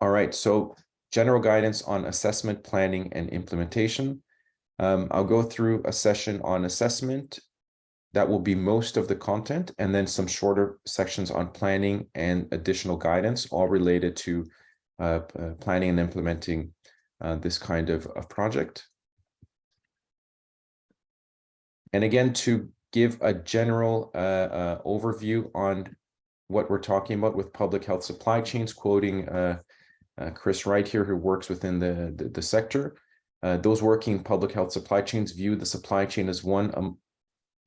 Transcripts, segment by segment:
All right, so general guidance on assessment, planning, and implementation. Um, I'll go through a session on assessment. That will be most of the content, and then some shorter sections on planning and additional guidance, all related to uh, uh, planning and implementing uh, this kind of, of project. And again, to give a general uh, uh, overview on what we're talking about with public health supply chains, quoting uh, Chris Wright here, who works within the, the, the sector. Uh, those working public health supply chains view the supply chain as one um,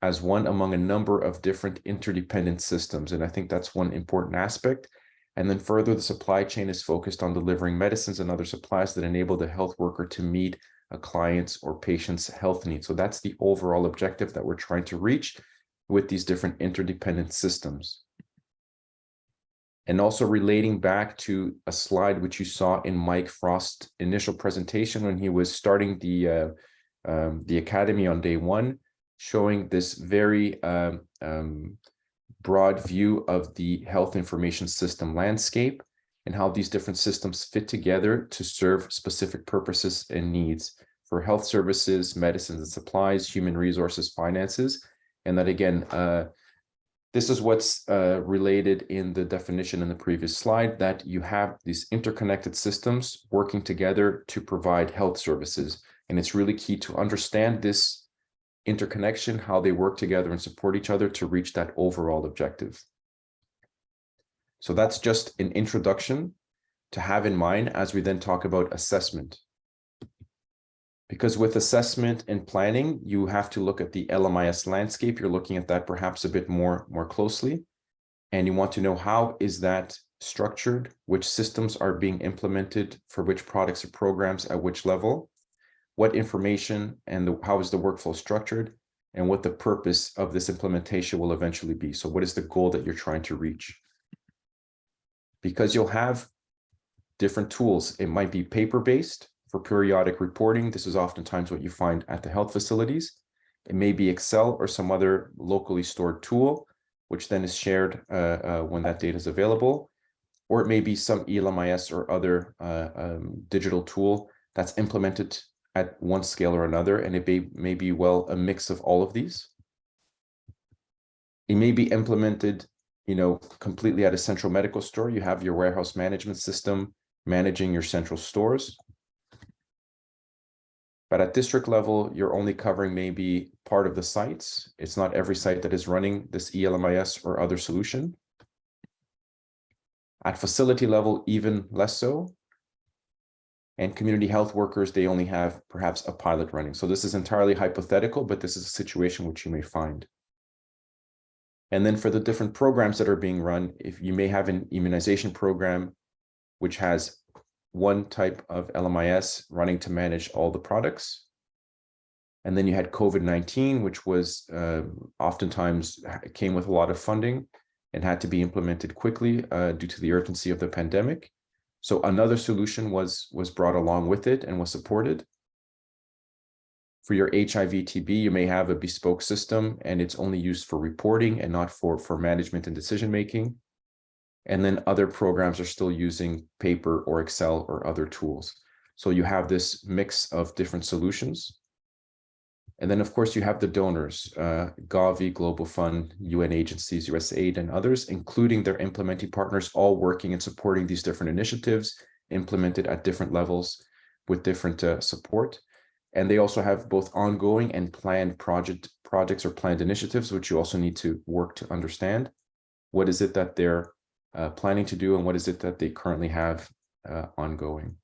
as one among a number of different interdependent systems. And I think that's one important aspect. And then further, the supply chain is focused on delivering medicines and other supplies that enable the health worker to meet a client's or patient's health needs. So that's the overall objective that we're trying to reach with these different interdependent systems. And also relating back to a slide which you saw in Mike Frost's initial presentation when he was starting the uh, um, the academy on day one, showing this very um, um, broad view of the health information system landscape and how these different systems fit together to serve specific purposes and needs for health services, medicines and supplies, human resources, finances, and that again, uh, this is what's uh, related in the definition in the previous slide, that you have these interconnected systems working together to provide health services. And it's really key to understand this interconnection, how they work together and support each other to reach that overall objective. So that's just an introduction to have in mind as we then talk about assessment because with assessment and planning, you have to look at the LMIS landscape. You're looking at that perhaps a bit more, more closely. And you want to know how is that structured, which systems are being implemented for which products or programs at which level, what information and the, how is the workflow structured, and what the purpose of this implementation will eventually be. So what is the goal that you're trying to reach? Because you'll have different tools. It might be paper-based, for periodic reporting. This is oftentimes what you find at the health facilities. It may be Excel or some other locally stored tool, which then is shared uh, uh, when that data is available. Or it may be some ELMIS or other uh, um, digital tool that's implemented at one scale or another, and it may, may be, well, a mix of all of these. It may be implemented, you know, completely at a central medical store. You have your warehouse management system managing your central stores. But at district level, you're only covering maybe part of the sites. It's not every site that is running this ELMIS or other solution. At facility level, even less so. And community health workers, they only have perhaps a pilot running. So this is entirely hypothetical, but this is a situation which you may find. And then for the different programs that are being run, if you may have an immunization program, which has one type of LMIS running to manage all the products. And then you had COVID-19, which was uh, oftentimes came with a lot of funding and had to be implemented quickly uh, due to the urgency of the pandemic. So another solution was, was brought along with it and was supported. For your HIV TB, you may have a bespoke system and it's only used for reporting and not for, for management and decision making. And then other programs are still using paper or Excel or other tools. So you have this mix of different solutions. And then, of course, you have the donors, uh, Gavi, Global Fund, UN agencies, USAID, and others, including their implementing partners, all working and supporting these different initiatives implemented at different levels with different uh, support. And they also have both ongoing and planned project projects or planned initiatives, which you also need to work to understand. What is it that they're uh, planning to do and what is it that they currently have uh, ongoing.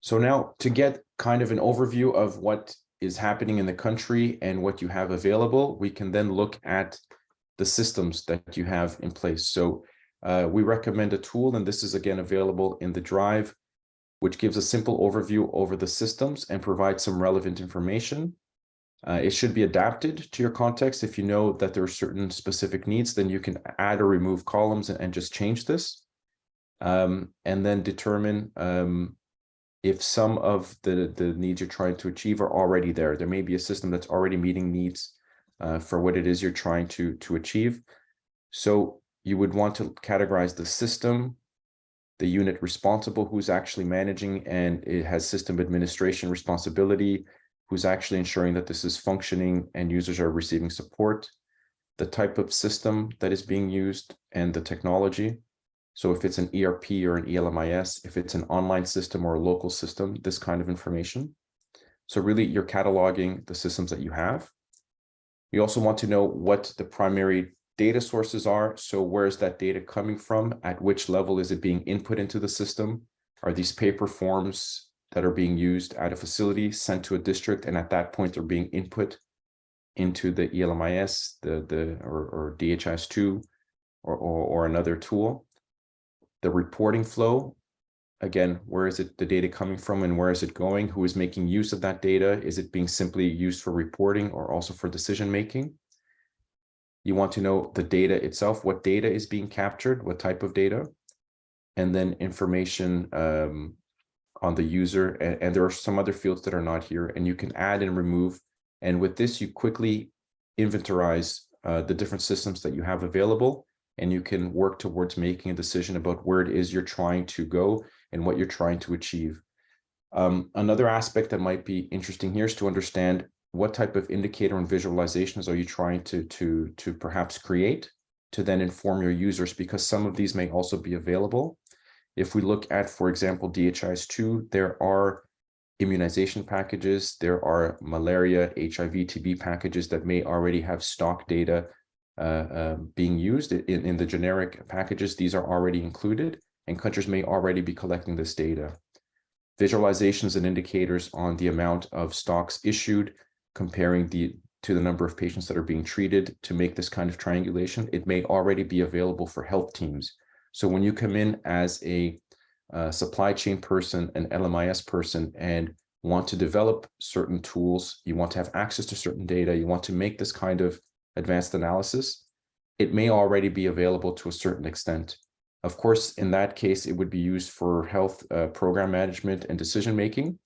So now to get kind of an overview of what is happening in the country and what you have available, we can then look at the systems that you have in place. So uh, we recommend a tool, and this is again available in the drive, which gives a simple overview over the systems and provides some relevant information. Uh, it should be adapted to your context. If you know that there are certain specific needs, then you can add or remove columns and, and just change this. Um, and then determine um, if some of the, the needs you're trying to achieve are already there. There may be a system that's already meeting needs uh, for what it is you're trying to, to achieve. So you would want to categorize the system, the unit responsible who's actually managing and it has system administration responsibility, who's actually ensuring that this is functioning and users are receiving support, the type of system that is being used and the technology. So if it's an ERP or an ELMIS, if it's an online system or a local system, this kind of information. So really you're cataloging the systems that you have. You also want to know what the primary data sources are. So where is that data coming from? At which level is it being input into the system? Are these paper forms that are being used at a facility sent to a district and at that point they're being input into the ELMIS, the, the or, or DHIS2 or, or, or another tool? The reporting flow, again, where is it the data coming from and where is it going? Who is making use of that data? Is it being simply used for reporting or also for decision making? You want to know the data itself, what data is being captured, what type of data, and then information um, on the user. And, and there are some other fields that are not here, and you can add and remove. And with this, you quickly inventorize uh, the different systems that you have available, and you can work towards making a decision about where it is you're trying to go and what you're trying to achieve. Um, another aspect that might be interesting here is to understand what type of indicator and visualizations are you trying to, to, to perhaps create to then inform your users because some of these may also be available. If we look at, for example, DHIS2, there are immunization packages, there are malaria, HIV, TB packages that may already have stock data uh, uh, being used in, in the generic packages. These are already included and countries may already be collecting this data. Visualizations and indicators on the amount of stocks issued, comparing the to the number of patients that are being treated to make this kind of triangulation, it may already be available for health teams. So when you come in as a uh, supply chain person, an LMIS person, and want to develop certain tools, you want to have access to certain data, you want to make this kind of advanced analysis, it may already be available to a certain extent. Of course, in that case, it would be used for health uh, program management and decision making.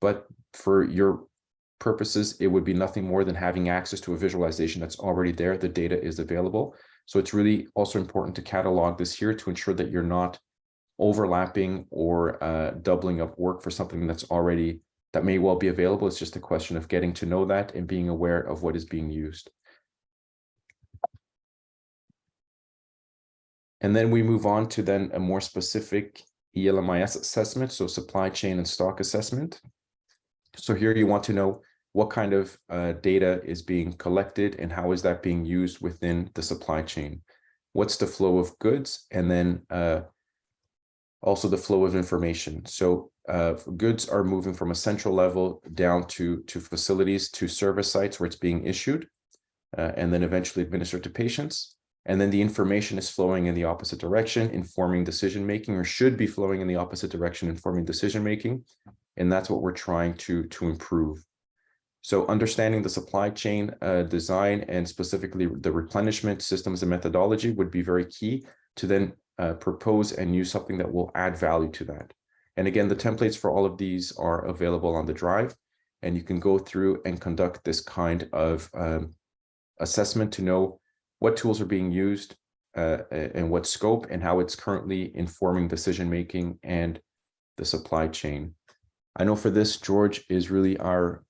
But for your purposes, it would be nothing more than having access to a visualization that's already there. The data is available. So it's really also important to catalog this here to ensure that you're not overlapping or uh, doubling up work for something that's already that may well be available. It's just a question of getting to know that and being aware of what is being used. And then we move on to then a more specific ELMIS assessment, so supply chain and stock assessment. So here you want to know what kind of uh, data is being collected and how is that being used within the supply chain? What's the flow of goods? And then uh, also the flow of information. So uh, goods are moving from a central level down to, to facilities, to service sites where it's being issued, uh, and then eventually administered to patients. And then the information is flowing in the opposite direction, informing decision-making, or should be flowing in the opposite direction, informing decision-making. And that's what we're trying to, to improve. So understanding the supply chain uh, design and specifically the replenishment systems and methodology would be very key to then uh, propose and use something that will add value to that. And again, the templates for all of these are available on the drive, and you can go through and conduct this kind of um, assessment to know what tools are being used uh, and what scope and how it's currently informing decision-making and the supply chain. I know for this, George is really our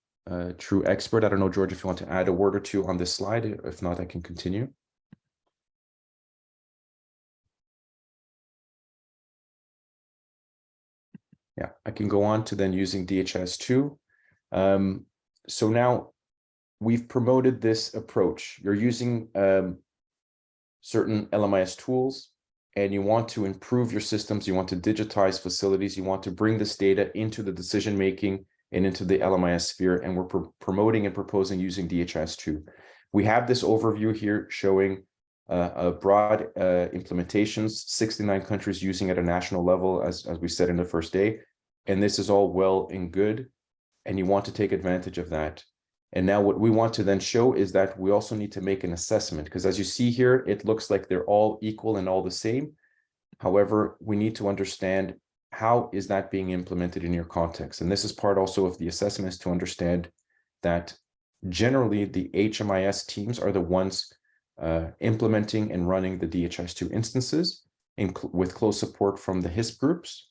true expert. I don't know, George, if you want to add a word or two on this slide. If not, I can continue. Yeah, I can go on to then using DHIS2. Um, so now we've promoted this approach. You're using um, certain LMIS tools and you want to improve your systems, you want to digitize facilities, you want to bring this data into the decision-making and into the LMIS sphere, and we're promoting and proposing using DHIS2. We have this overview here showing uh, a broad uh, implementations, 69 countries using at a national level, as, as we said in the first day. And this is all well and good, and you want to take advantage of that. And now what we want to then show is that we also need to make an assessment, because as you see here, it looks like they're all equal and all the same. However, we need to understand how is that being implemented in your context? And this is part also of the assessment to understand that generally the HMIS teams are the ones uh, implementing and running the DHIS2 instances in cl with close support from the HISP groups.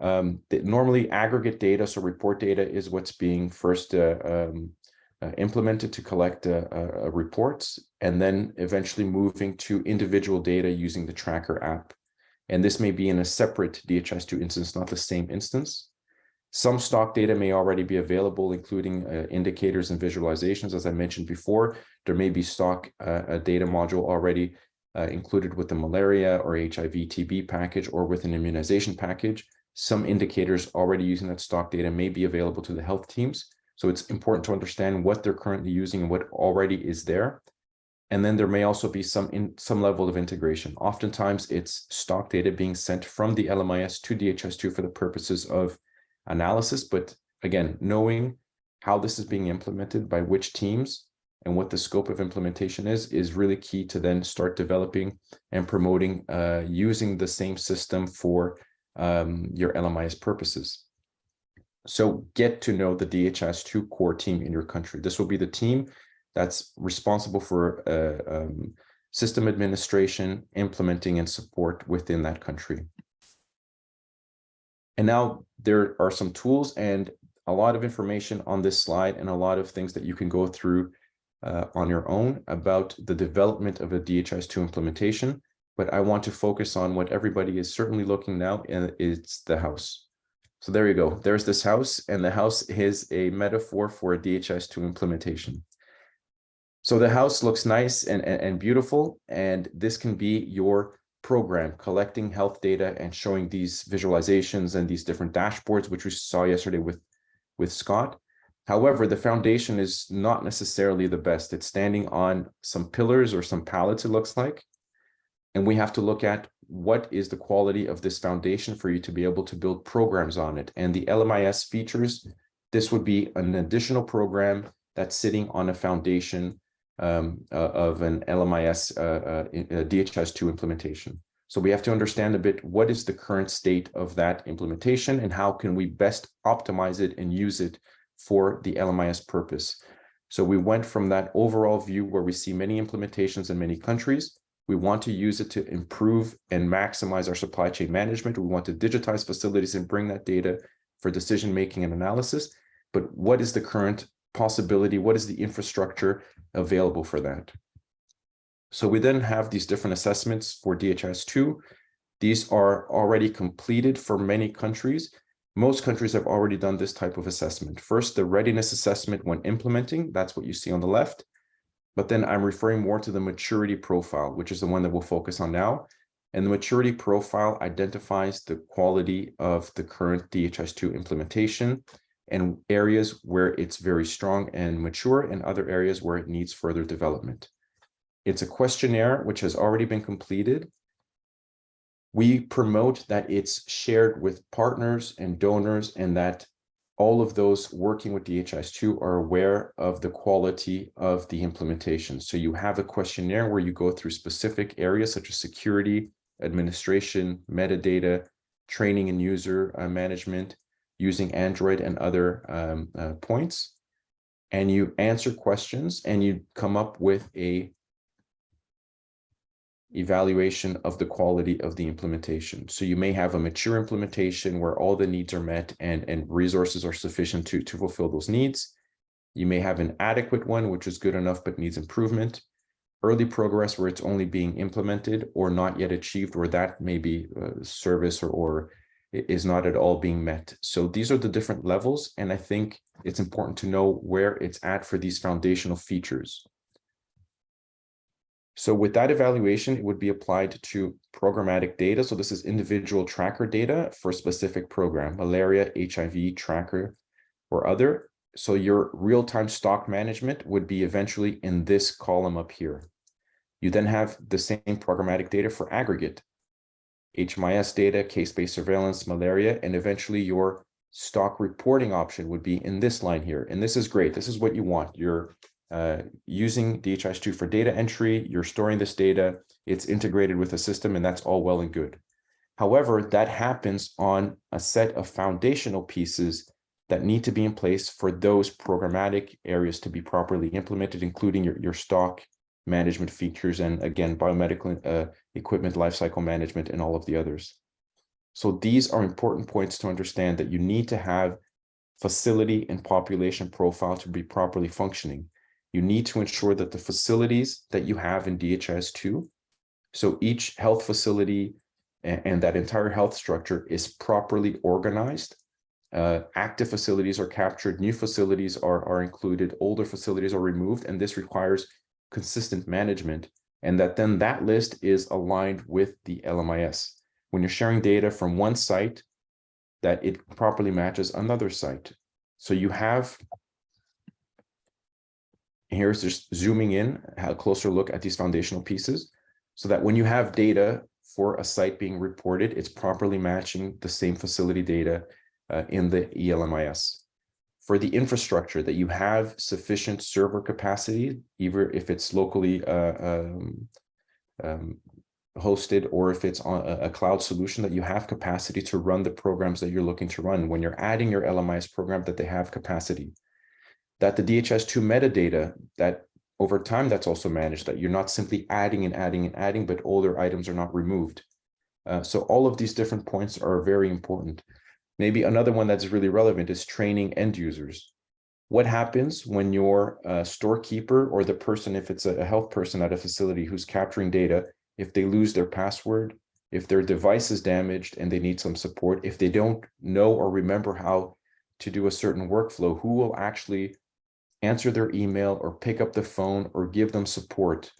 Um, that normally aggregate data, so report data is what's being first uh, um, uh, implemented to collect uh, uh, reports, and then eventually moving to individual data using the tracker app. And this may be in a separate DHIS2 instance, not the same instance. Some stock data may already be available, including uh, indicators and visualizations. As I mentioned before, there may be stock uh, data module already uh, included with the malaria or HIV TB package or with an immunization package. Some indicators already using that stock data may be available to the health teams. So it's important to understand what they're currently using and what already is there. And then there may also be some in some level of integration. Oftentimes it's stock data being sent from the LMIS to DHIS2 for the purposes of analysis. But again, knowing how this is being implemented by which teams and what the scope of implementation is, is really key to then start developing and promoting uh, using the same system for um, your LMIS purposes. So get to know the DHIS2 core team in your country. This will be the team that's responsible for uh, um, system administration, implementing and support within that country. And now there are some tools and a lot of information on this slide and a lot of things that you can go through uh, on your own about the development of a DHIS2 implementation. But I want to focus on what everybody is certainly looking now, and it's the house. So there you go. There's this house, and the house is a metaphor for a DHIS2 implementation. So the house looks nice and, and, and, beautiful, and this can be your program, collecting health data and showing these visualizations and these different dashboards, which we saw yesterday with, with Scott. However, the foundation is not necessarily the best. It's standing on some pillars or some pallets, it looks like. And we have to look at what is the quality of this foundation for you to be able to build programs on it. And the LMIS features, this would be an additional program that's sitting on a foundation um, uh, of an LMIS uh, uh, DHIS2 implementation. So we have to understand a bit what is the current state of that implementation and how can we best optimize it and use it for the LMIS purpose. So we went from that overall view where we see many implementations in many countries we want to use it to improve and maximize our supply chain management. We want to digitize facilities and bring that data for decision making and analysis. But what is the current possibility? What is the infrastructure available for that? So we then have these different assessments for DHIS2. These are already completed for many countries. Most countries have already done this type of assessment. First, the readiness assessment when implementing, that's what you see on the left. But then I'm referring more to the maturity profile, which is the one that we'll focus on now. And the maturity profile identifies the quality of the current DHIS2 implementation and areas where it's very strong and mature and other areas where it needs further development. It's a questionnaire which has already been completed. We promote that it's shared with partners and donors and that all of those working with DHIS2 are aware of the quality of the implementation. So you have a questionnaire where you go through specific areas such as security, administration, metadata, training and user uh, management using Android and other um, uh, points. And you answer questions and you come up with a evaluation of the quality of the implementation. So you may have a mature implementation where all the needs are met and, and resources are sufficient to, to fulfill those needs. You may have an adequate one, which is good enough but needs improvement. Early progress where it's only being implemented or not yet achieved, where that may be uh, service or, or is not at all being met. So these are the different levels. And I think it's important to know where it's at for these foundational features. So with that evaluation, it would be applied to programmatic data. So this is individual tracker data for a specific program, malaria, HIV tracker, or other. So your real-time stock management would be eventually in this column up here. You then have the same programmatic data for aggregate, HMIS data, case-based surveillance, malaria, and eventually your stock reporting option would be in this line here. And this is great. This is what you want. Your uh, using DHIS2 for data entry, you're storing this data, it's integrated with a system, and that's all well and good. However, that happens on a set of foundational pieces that need to be in place for those programmatic areas to be properly implemented, including your, your stock management features and again, biomedical uh, equipment lifecycle management and all of the others. So these are important points to understand that you need to have facility and population profile to be properly functioning. You need to ensure that the facilities that you have in DHIS2, so each health facility and, and that entire health structure is properly organized. Uh, active facilities are captured, new facilities are, are included, older facilities are removed, and this requires consistent management, and that then that list is aligned with the LMIS when you're sharing data from one site that it properly matches another site. So you have, here's just zooming in, a closer look at these foundational pieces, so that when you have data for a site being reported, it's properly matching the same facility data uh, in the ELMIS. For the infrastructure, that you have sufficient server capacity, either if it's locally uh, um, um, hosted or if it's on a, cloud solution that you have capacity to run the programs that you're looking to run when you're adding your LMIS program that they have capacity. That the DHIS2 metadata that over time that's also managed that you're not simply adding and adding and adding, but older items are not removed. Uh, so all of these different points are very important. Maybe another one that's really relevant is training end users. What happens when your uh, storekeeper or the person, if it's a health person at a facility who's capturing data, if they lose their password, if their device is damaged and they need some support, if they don't know or remember how to do a certain workflow, who will actually answer their email or pick up the phone or give them support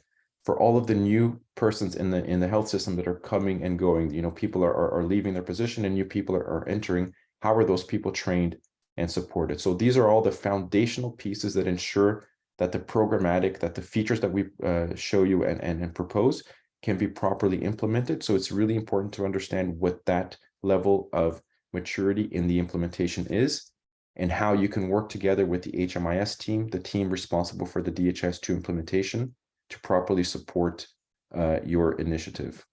for all of the new persons in the in the health system that are coming and going you know people are, are, are leaving their position and new people are, are entering how are those people trained and supported so these are all the foundational pieces that ensure that the programmatic that the features that we uh, show you and, and and propose can be properly implemented. So it's really important to understand what that level of maturity in the implementation is and how you can work together with the HMIS team, the team responsible for the DHIS2 implementation to properly support uh, your initiative.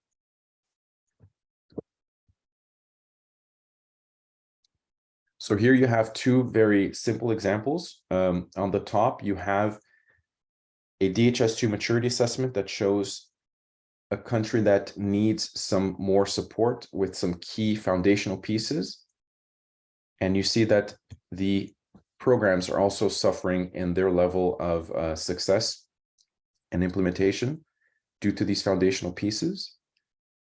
So here you have two very simple examples. Um, on the top, you have a DHIS2 maturity assessment that shows a country that needs some more support with some key foundational pieces. And you see that the programs are also suffering in their level of uh, success and implementation due to these foundational pieces.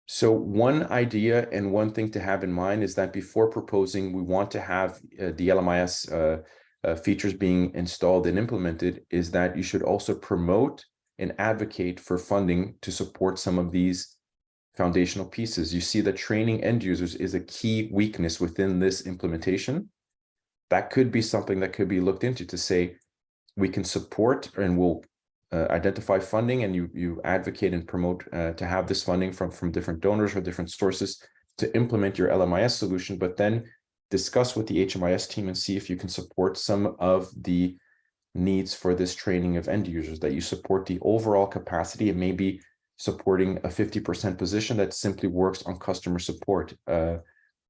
So one idea and one thing to have in mind is that before proposing, we want to have uh, the LMIS uh, uh, features being installed and implemented is that you should also promote and advocate for funding to support some of these foundational pieces. You see that training end users is a key weakness within this implementation. That could be something that could be looked into to say, we can support and we'll uh, identify funding and you, you advocate and promote uh, to have this funding from, from different donors or different sources to implement your LMIS solution, but then discuss with the HMIS team and see if you can support some of the needs for this training of end users, that you support the overall capacity and maybe supporting a 50% position that simply works on customer support. Uh,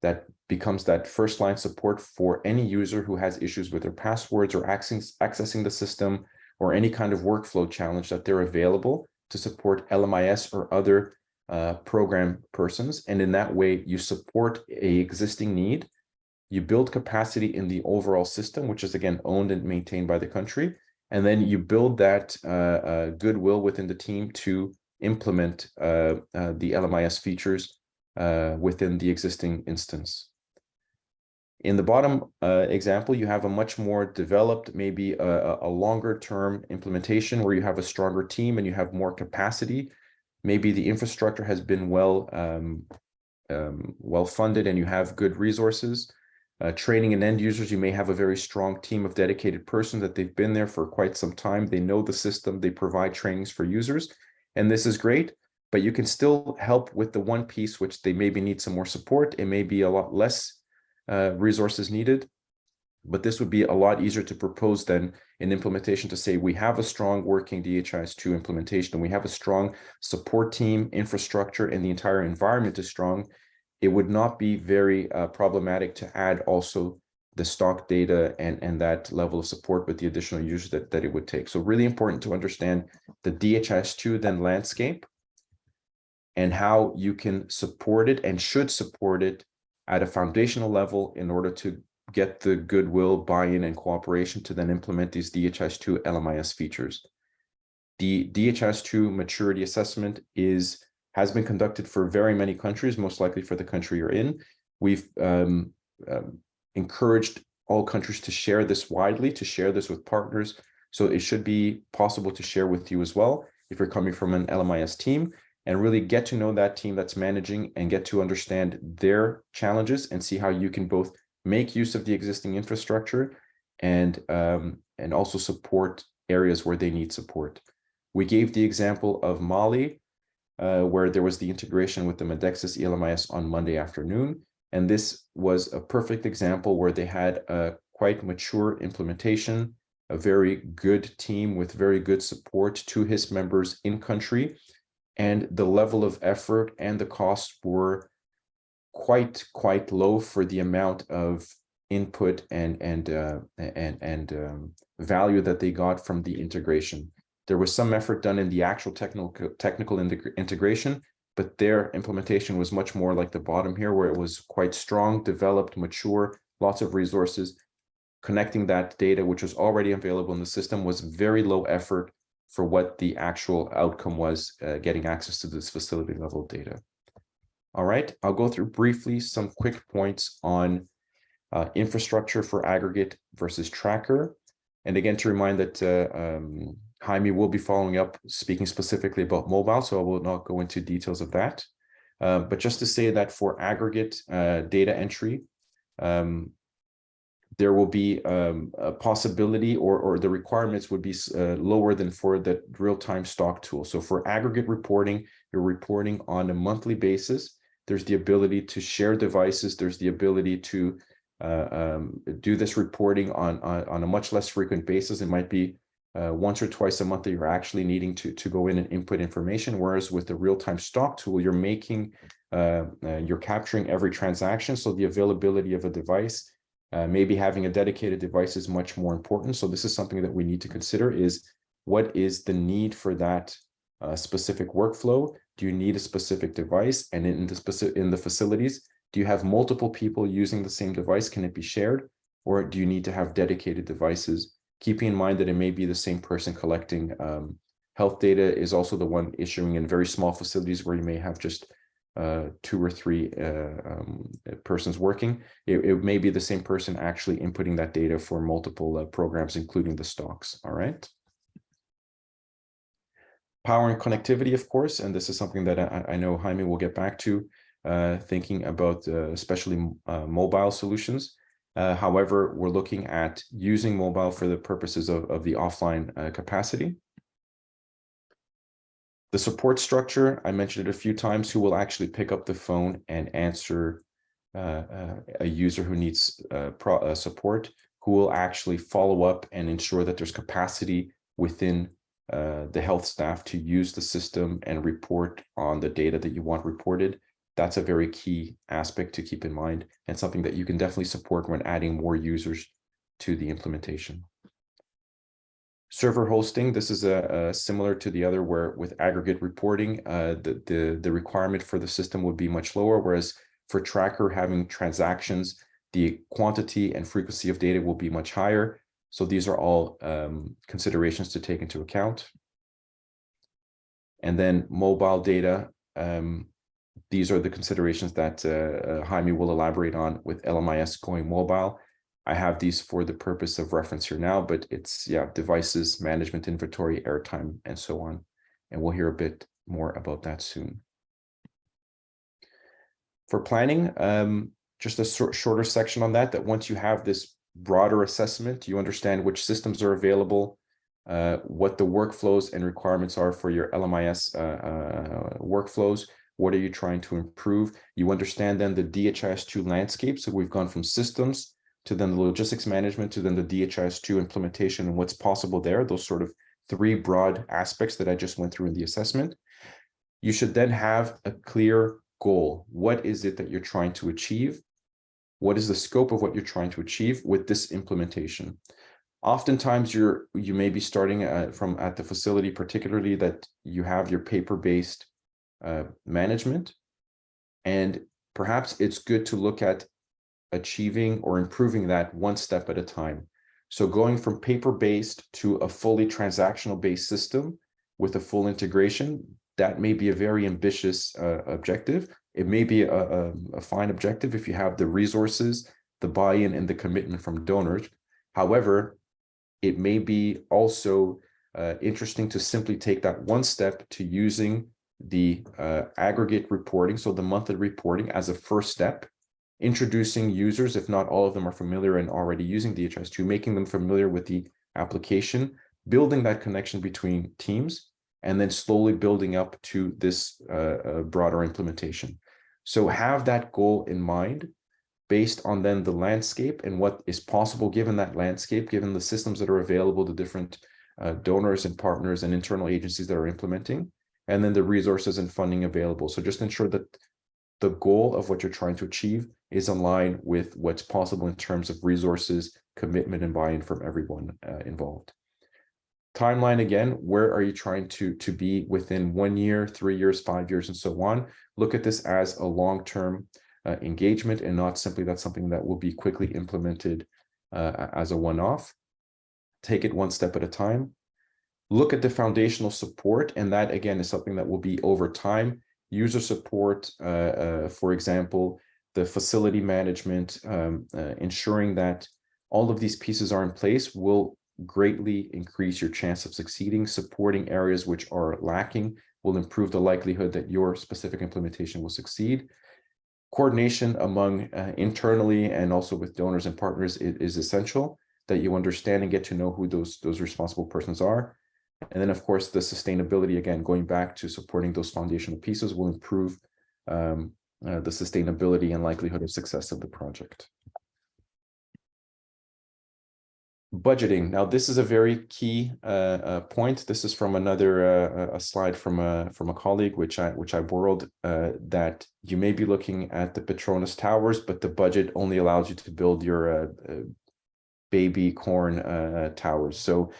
that becomes that first line support for any user who has issues with their passwords or accessing, accessing the system or any kind of workflow challenge that they're available to support LMIS or other uh, program persons. And in that way, you support a existing need you build capacity in the overall system, which is again owned and maintained by the country. And then you build that uh, uh, goodwill within the team to implement uh, uh the LMIS features uh, within the existing instance. In the bottom uh, example, you have a much more developed, maybe a, a longer term implementation where you have a stronger team and you have more capacity. Maybe the infrastructure has been well um, um, well funded and you have good resources. Uh, training and end users, you may have a very strong team of dedicated persons that they've been there for quite some time. They know the system, they provide trainings for users, and this is great, but you can still help with the one piece which they maybe need some more support. It may be a lot less uh, resources needed, but this would be a lot easier to propose than in implementation to say we have a strong working DHIS2 implementation and we have a strong support team, infrastructure, and the entire environment is strong it would not be very uh, problematic to add also the stock data and, and that level of support with the additional users that, that it would take. So really important to understand the DHIS2 then landscape and how you can support it and should support it at a foundational level in order to get the goodwill, buy-in, and cooperation to then implement these DHIS2 LMIS features. The DHIS2 maturity assessment is has been conducted for very many countries, most likely for the country you're in. We've um, um, encouraged all countries to share this widely, to share this with partners. So it should be possible to share with you as well if you're coming from an LMIS team and really get to know that team that's managing and get to understand their challenges and see how you can both make use of the existing infrastructure and um, and also support areas where they need support. We gave the example of Mali, uh, where there was the integration with the Medexus ELMIS on Monday afternoon. And this was a perfect example where they had a quite mature implementation, a very good team with very good support to his members in country. And the level of effort and the cost were quite, quite low for the amount of input and and uh, and and um, value that they got from the integration. There was some effort done in the actual technical technical integration, but their implementation was much more like the bottom here, where it was quite strong, developed, mature, lots of resources. Connecting that data, which was already available in the system, was very low effort for what the actual outcome was, uh, getting access to this facility level data. All right, I'll go through briefly some quick points on uh, infrastructure for aggregate versus tracker. And again, to remind that uh, um, Jaime will be following up, speaking specifically about mobile, so I will not go into details of that. Uh, but just to say that for aggregate uh, data entry, um, there will be um, a possibility or, or the requirements would be uh, lower than for the real-time stock tool. So for aggregate reporting, you're reporting on a monthly basis. There's the ability to share devices. There's the ability to uh, um, do this reporting on, on, on a much less frequent basis. It might be uh, once or twice a month that you're actually needing to, to go in and input information. Whereas with the real-time stock tool, you're making, uh, uh, you're capturing every transaction. So the availability of a device, uh, maybe having a dedicated device is much more important. So this is something that we need to consider is what is the need for that uh, specific workflow? Do you need a specific device? And in the specific in the facilities, do you have multiple people using the same device? Can it be shared? Or do you need to have dedicated devices keeping in mind that it may be the same person collecting um, health data is also the one issuing in very small facilities where you may have just uh, two or three uh, um, persons working. It, it, may be the same person actually inputting that data for multiple uh, programs, including the stocks. All right. Power and connectivity, of course, and this is something that I, I know Jaime will get back to, uh, thinking about uh, especially uh, mobile solutions. Uh, however, we're looking at using mobile for the purposes of, of the offline uh, capacity. The support structure, I mentioned it a few times, who will actually pick up the phone and answer uh, uh a user who needs uh, uh, support, who will actually follow up and ensure that there's capacity within the health staff to use the system and report on the data that you want reported that's a very key aspect to keep in mind and something that you can definitely support when adding more users to the implementation. Server hosting, this is a, a similar to the other where with aggregate reporting, uh, the, the, the requirement for the system would be much lower, whereas for tracker having transactions, the quantity and frequency of data will be much higher. So these are all um, considerations to take into account. And then mobile data, um, these are the considerations that uh, uh, Jaime will elaborate on with LMIS going mobile. I have these for the purpose of reference here now, but it's, yeah, devices, management inventory, airtime, and so on. And we'll hear a bit more about that soon. For planning, um, just a shorter section on that, that once you have this broader assessment, you understand which systems are available, uh, what the workflows and requirements are for your LMIS uh, uh, workflows, what are you trying to improve? You understand then the DHIS2 landscape. So we've gone from systems to then the logistics management to then the DHIS2 implementation and what's possible there, those sort of three broad aspects that I just went through in the assessment. You should then have a clear goal. What is it that you're trying to achieve? what is the scope of what you're trying to achieve with this implementation. Oftentimes you're you may be starting at, from at the facility, particularly that you have your paper-based uh, management. And perhaps it's good to look at achieving or improving that one step at a time. So going from paper-based to a fully transactional-based system with a full integration, that may be a very ambitious uh, objective. It may be a, a, a fine objective if you have the resources, the buy-in and the commitment from donors. However, it may be also uh, interesting to simply take that one step to using the uh, aggregate reporting, so the monthly reporting as a first step, introducing users, if not all of them are familiar and already using DHIS2, making them familiar with the application, building that connection between teams, and then slowly building up to this uh, uh, broader implementation. So have that goal in mind based on then the landscape and what is possible given that landscape, given the systems that are available to different uh, donors and partners and internal agencies that are implementing, and then the resources and funding available. So just ensure that the goal of what you're trying to achieve is aligned with what's possible in terms of resources, commitment, and buy-in from everyone uh, involved. Timeline again, where are you trying to, to be within one year, three years, five years, and so on? Look at this as a long-term uh, engagement and not simply that's something that will be quickly implemented uh, as a one-off. Take it one step at a time. Look at the foundational support, and that again is something that will be over time. User support, uh, uh for example, the facility management, um, uh, ensuring that all of these pieces are in place will greatly increase your chance of succeeding. Supporting areas which are lacking will improve the likelihood that your specific implementation will succeed. Coordination among uh, internally and also with donors and partners is, is, essential that you understand and get to know who those, those responsible persons are. And then, of course, the sustainability, again, going back to supporting those foundational pieces will improve um, uh, the sustainability and likelihood of success of the project. Budgeting. Now, this is a very key uh, uh, point. This is from another uh, a slide from a from a colleague, which I which I borrowed. Uh, that you may be looking at the Petronas towers, but the budget only allows you to build your uh, uh, baby corn towers. So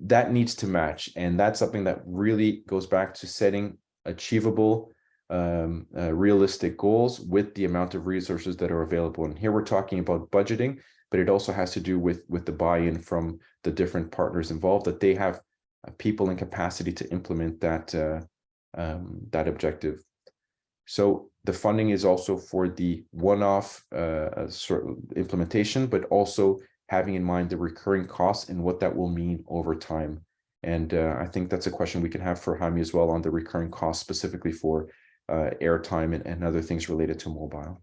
that needs to match, and that's something that really goes back to setting achievable um, uh, realistic goals with the amount of resources that are available. And here we're talking about budgeting, but it also has to do with, with the buy-in from the different partners involved, that they have uh, people and capacity to implement that, uh, um, that objective. So the funding is also for the one-off uh, sort of implementation, but also having in mind the recurring costs and what that will mean over time. And uh, I think that's a question we can have for Jaime as well on the recurring costs specifically for uh, airtime and, and other things related to mobile.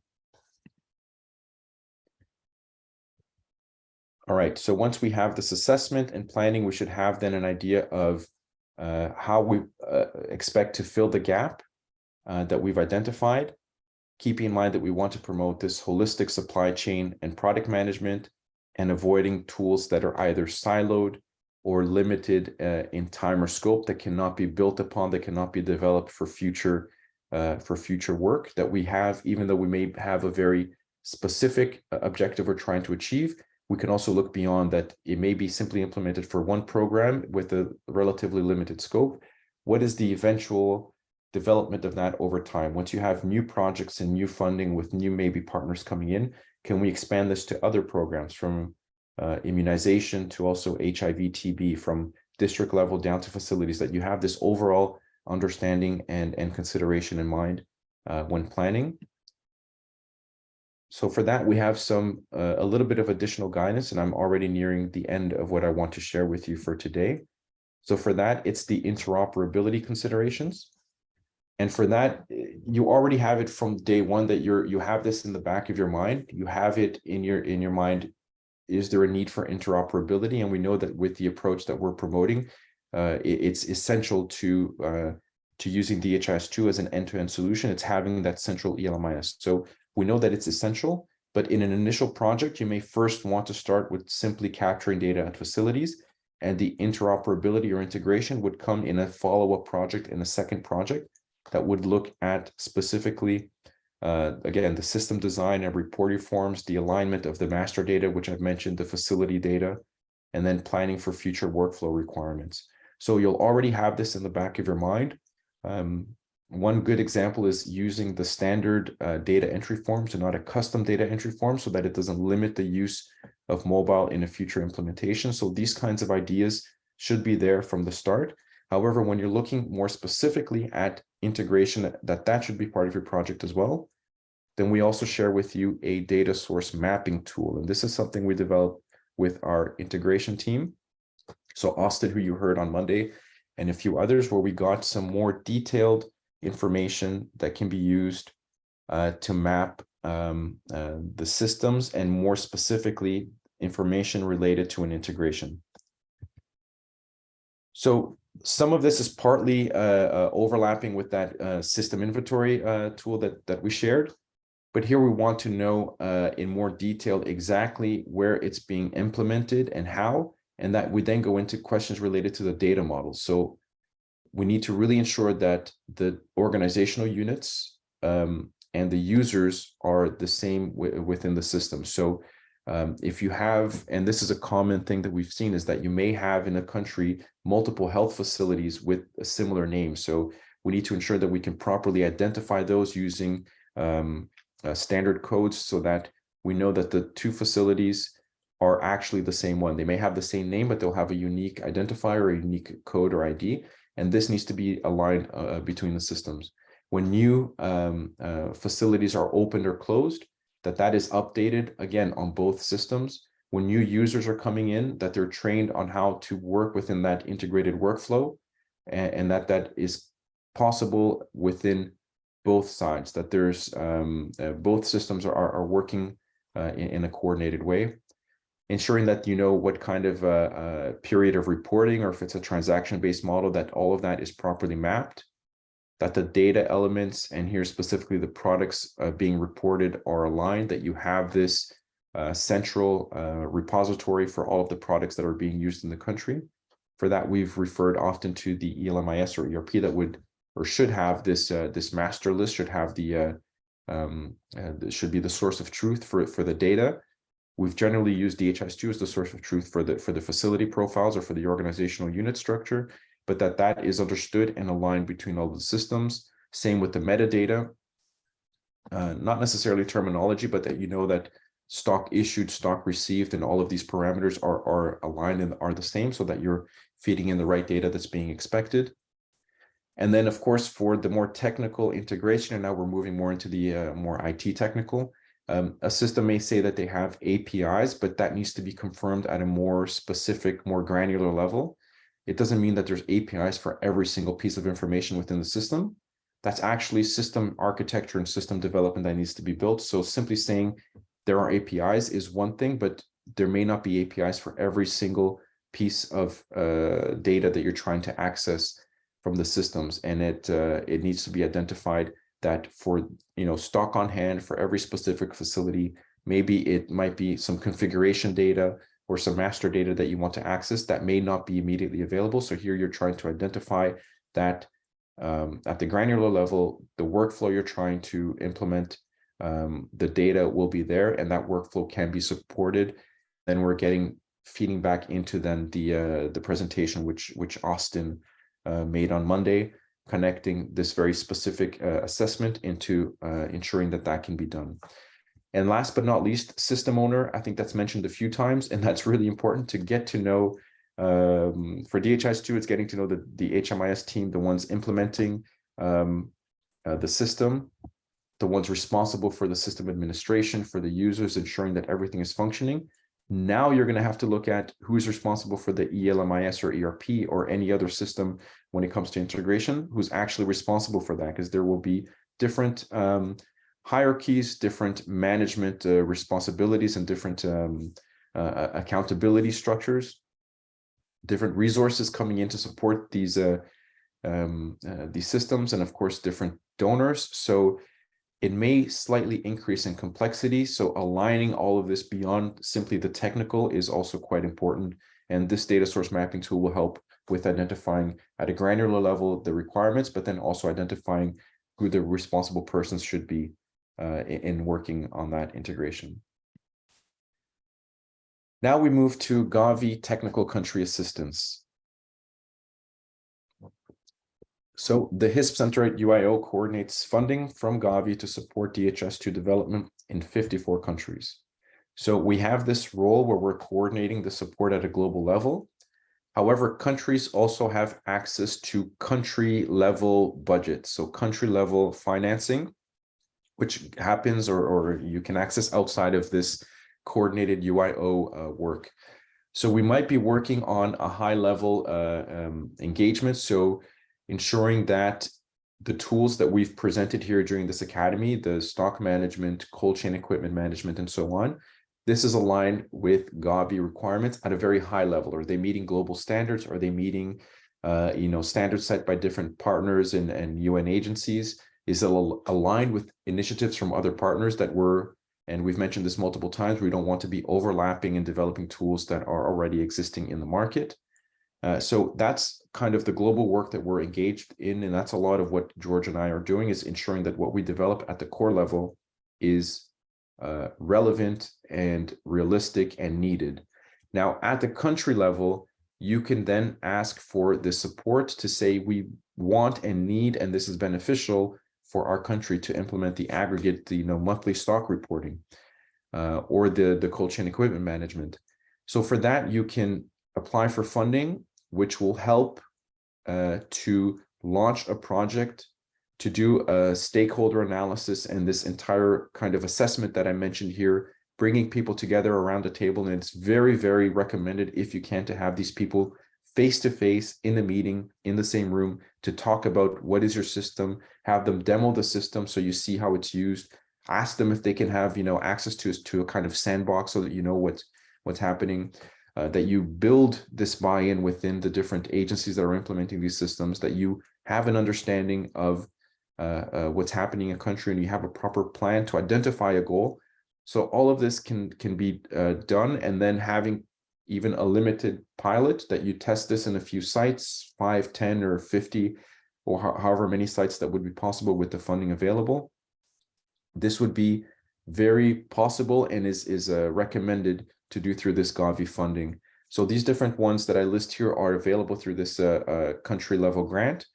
All right, so once we have this assessment and planning, we should have then an idea of uh, how we uh, expect to fill the gap uh, that we've identified, keeping in mind that we want to promote this holistic supply chain and product management and avoiding tools that are either siloed or limited uh, in time or scope that cannot be built upon, that cannot be developed for future uh, for future work that we have, even though we may have a very specific uh, objective we're trying to achieve, we can also look beyond that. It may be simply implemented for one program with a relatively limited scope. What is the eventual development of that over time? Once you have new projects and new funding with new maybe partners coming in, can we expand this to other programs from uh, immunization to also HIV, TB, from district level down to facilities that you have this overall understanding and, and consideration in mind uh, when planning. So for that, we have some uh, a little bit of additional guidance, and I'm already nearing the end of what I want to share with you for today. So for that, it's the interoperability considerations. And for that, you already have it from day one that you're you have this in the back of your mind. You have it in your in your mind. Is there a need for interoperability? And we know that with the approach that we're promoting, uh, it, it's essential to uh, to using DHIS2 as an end-to-end -end solution. It's having that central ELMIS. So we know that it's essential, but in an initial project, you may first want to start with simply capturing data at facilities and the interoperability or integration would come in a follow-up project in a second project that would look at specifically uh, again, the system design and reporting forms, the alignment of the master data, which I've mentioned, the facility data, and then planning for future workflow requirements. So you'll already have this in the back of your mind. Um, one good example is using the standard uh, data entry forms and not a custom data entry form so that it doesn't limit the use of mobile in a future implementation. So these kinds of ideas should be there from the start. However, when you're looking more specifically at integration, that that should be part of your project as well. Then we also share with you a data source mapping tool. And this is something we developed with our integration team. So Austin, who you heard on Monday, and a few others where we got some more detailed information that can be used uh, to map um, uh, the systems and more specifically information related to an integration. So some of this is partly uh, uh, overlapping with that uh, system inventory uh, tool that, that we shared. But here we want to know in more detail exactly where it's being implemented and how, and that we then go into questions related to the data model. So we need to really ensure that the organizational units um, and the users are the same within the system. So um, if you have, and this is a common thing that we've seen, is that you may have in a country multiple health facilities with a similar name. So we need to ensure that we can properly identify those using um, uh, standard codes so that we know that the two facilities are actually the same one. They may have the same name, but they'll have a unique identifier, a unique code or ID, and this needs to be aligned uh, uh, between the systems. When new um, uh, facilities are opened or closed, that that is updated again on both systems. When new users are coming in, that they're trained on how to work within that integrated workflow, and, and that that is possible within both sides, that there's um, uh, both systems are, are working uh, in, in, a coordinated way. Ensuring that you know what kind of uh, uh period of reporting or if it's a transaction-based model, that all of that is properly mapped, that the data elements and here specifically the products uh, being reported are aligned, that you have this uh, central repository for all of the products that are being used in the country. For that, we've referred often to the ELMIS or ERP that would or should have this uh, this master list should have the uh, um, uh, should be the source of truth for for the data. We've generally used DHIS2 as the source of truth for the for the facility profiles or for the organizational unit structure, but that that is understood and aligned between all the systems. Same with the metadata, uh, not necessarily terminology, but that you know that stock issued, stock received, and all of these parameters are are aligned and are the same, so that you're feeding in the right data that's being expected. And then, of course, for the more technical integration, and now we're moving more into the uh, more IT technical, um, a system may say that they have APIs, but that needs to be confirmed at a more specific, more granular level. It doesn't mean that there's APIs for every single piece of information within the system. That's actually system architecture and system development that needs to be built. So simply saying there are APIs is one thing, but there may not be APIs for every single piece of uh, data that you're trying to access from the systems and it uh, it needs to be identified that for you know stock on hand for every specific facility maybe it might be some configuration data or some master data that you want to access that may not be immediately available. So here you're trying to identify that um, at the granular level the workflow you're trying to implement um, the data will be there and that workflow can be supported. Then we're getting feeding back into then the uh, the presentation which which Austin uh, made on Monday, connecting this very specific uh, assessment into uh, ensuring that that can be done. And last but not least, system owner, I think that's mentioned a few times, and that's really important to get to know um, for DHIS2, it's getting to know the, the HMIS team, the ones implementing um, uh, the system, the ones responsible for the system administration, for the users, ensuring that everything is functioning, now you're going to have to look at who's responsible for the ELMIS or ERP or any other system when it comes to integration, who's actually responsible for that, because there will be different um, hierarchies, different management uh, responsibilities, and different um, uh, accountability structures, different resources coming in to support these uh, um, uh, these systems, and of course, different donors. So it may slightly increase in complexity, so aligning all of this beyond simply the technical is also quite important. And this data source mapping tool will help with identifying at a granular level the requirements, but then also identifying who the responsible persons should be uh, in, in working on that integration. Now we move to Gavi Technical Country Assistance. So the HISP Center at UIO coordinates funding from Gavi to support DHIS2 development in 54 countries. So we have this role where we're coordinating the support at a global level. However, countries also have access to country level budgets, so country level financing, which happens or, or you can access outside of this coordinated UIO uh, work. So we might be working on a high level uh, um, engagement. So ensuring that the tools that we've presented here during this academy, the stock management, cold chain equipment management, and so on, this is aligned with Gavi requirements at a very high level. Are they meeting global standards? Are they meeting, uh, you know, standards set by different partners and, and UN agencies? Is it aligned with initiatives from other partners that were, and we've mentioned this multiple times, we don't want to be overlapping and developing tools that are already existing in the market. Uh, so that's kind of the global work that we're engaged in. And that's a lot of what George and I are doing is ensuring that what we develop at the core level is uh, relevant and realistic and needed. Now, at the country level, you can then ask for the support to say we want and need, and this is beneficial for our country to implement the aggregate, the you know, monthly stock reporting uh, or the, the cold chain equipment management. So for that, you can apply for funding which will help uh, to launch a project to do a stakeholder analysis and this entire kind of assessment that I mentioned here, bringing people together around a table. And it's very, very recommended if you can to have these people face to face in the meeting in the same room to talk about what is your system, have them demo the system so you see how it's used, ask them if they can have you know access to, to a kind of sandbox so that you know what's what's happening uh, that you build this buy-in within the different agencies that are implementing these systems, that you have an understanding of uh, uh, what's happening in a country and you have a proper plan to identify a goal. So all of this can, can be uh, done and then having even a limited pilot that you test this in a few sites, five, 10 or 50, or ho however many sites that would be possible with the funding available. This would be very possible and is, is uh, recommended to do through this Gavi funding. So these different ones that I list here are available through this uh, uh, country level grant.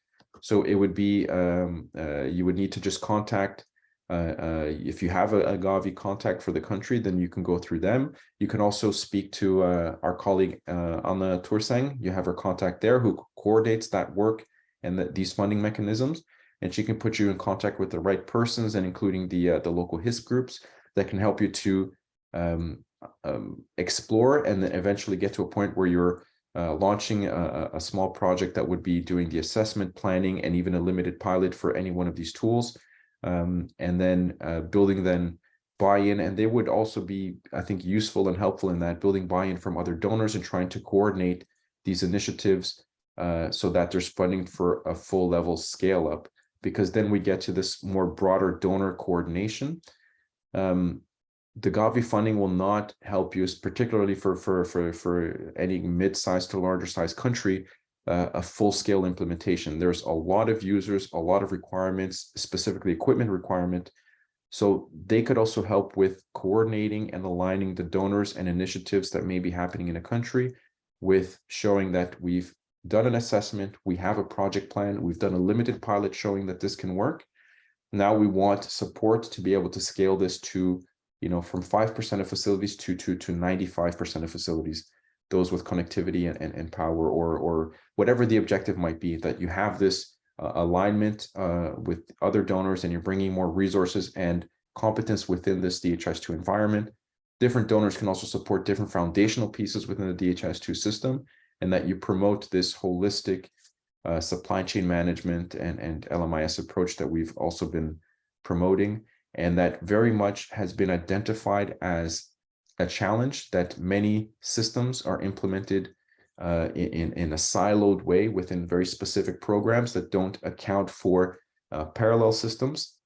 So it would be, um, uh, you would need to just contact, uh, uh, if you have a, a, Gavi contact for the country, then you can go through them. You can also speak to uh, our colleague Anna Tursang. You have her contact there who coordinates that work and the, these funding mechanisms. And she can put you in contact with the right persons and including the, the local HISP groups that can help you to um, um, explore and then eventually get to a point where you're uh, launching a, a, small project that would be doing the assessment planning and even a limited pilot for any one of these tools. Um, and then uh, building then buy-in and they would also be i think useful and helpful in that building buy-in from other donors and trying to coordinate these initiatives uh, so that there's funding for a full level scale up because then we get to this more broader donor coordination. Um, the Gavi funding will not help you, particularly for for for for any mid-sized to larger size country, uh, a full-scale implementation. There's a lot of users, a lot of requirements, specifically equipment requirement. So they could also help with coordinating and aligning the donors and initiatives that may be happening in a country with showing that we've done an assessment, we have a project plan, we've done a limited pilot showing that this can work. Now we want support to be able to scale this to you know, from 5% of facilities to, to, to 95% of facilities, those with connectivity and, and, and, power or, or whatever the objective might be, that you have this uh, alignment uh, with other donors and you're bringing more resources and competence within this DHIS2 environment. Different donors can also support different foundational pieces within the DHIS2 system and that you promote this holistic uh, supply chain management and, and LMIS approach that we've also been promoting and that very much has been identified as a challenge that many systems are implemented uh, in, in a siloed way within very specific programs that don't account for uh, parallel systems.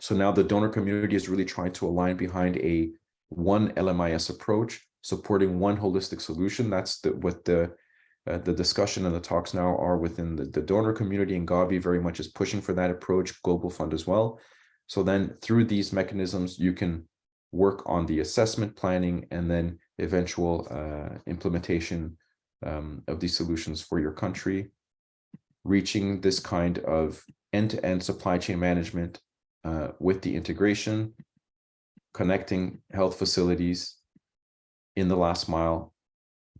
So now the donor community is really trying to align behind a one LMIS approach, supporting one holistic solution. That's the, what the uh, the discussion and the talks now are within the, the donor community and Gavi very much is pushing for that approach, Global Fund as well. So then through these mechanisms, you can work on the assessment planning and then eventual uh, implementation um, of these solutions for your country, reaching this kind of end-to-end supply chain management uh, with the integration, connecting health facilities in the last mile,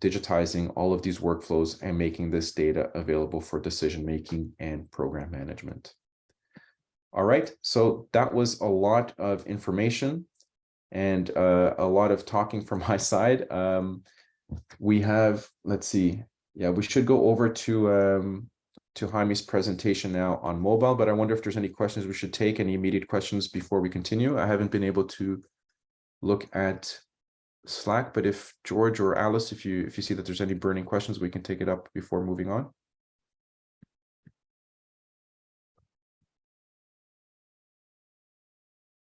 digitizing all of these workflows and making this data available for decision-making and program management. All right, so that was a lot of information and uh, a lot of talking from my side. Um, we have, let's see, yeah, we should go over to um, to Jaime's presentation now on mobile, but I wonder if there's any questions we should take, any immediate questions before we continue. I haven't been able to look at Slack, but if George or Alice, if you if you see that there's any burning questions, we can take it up before moving on.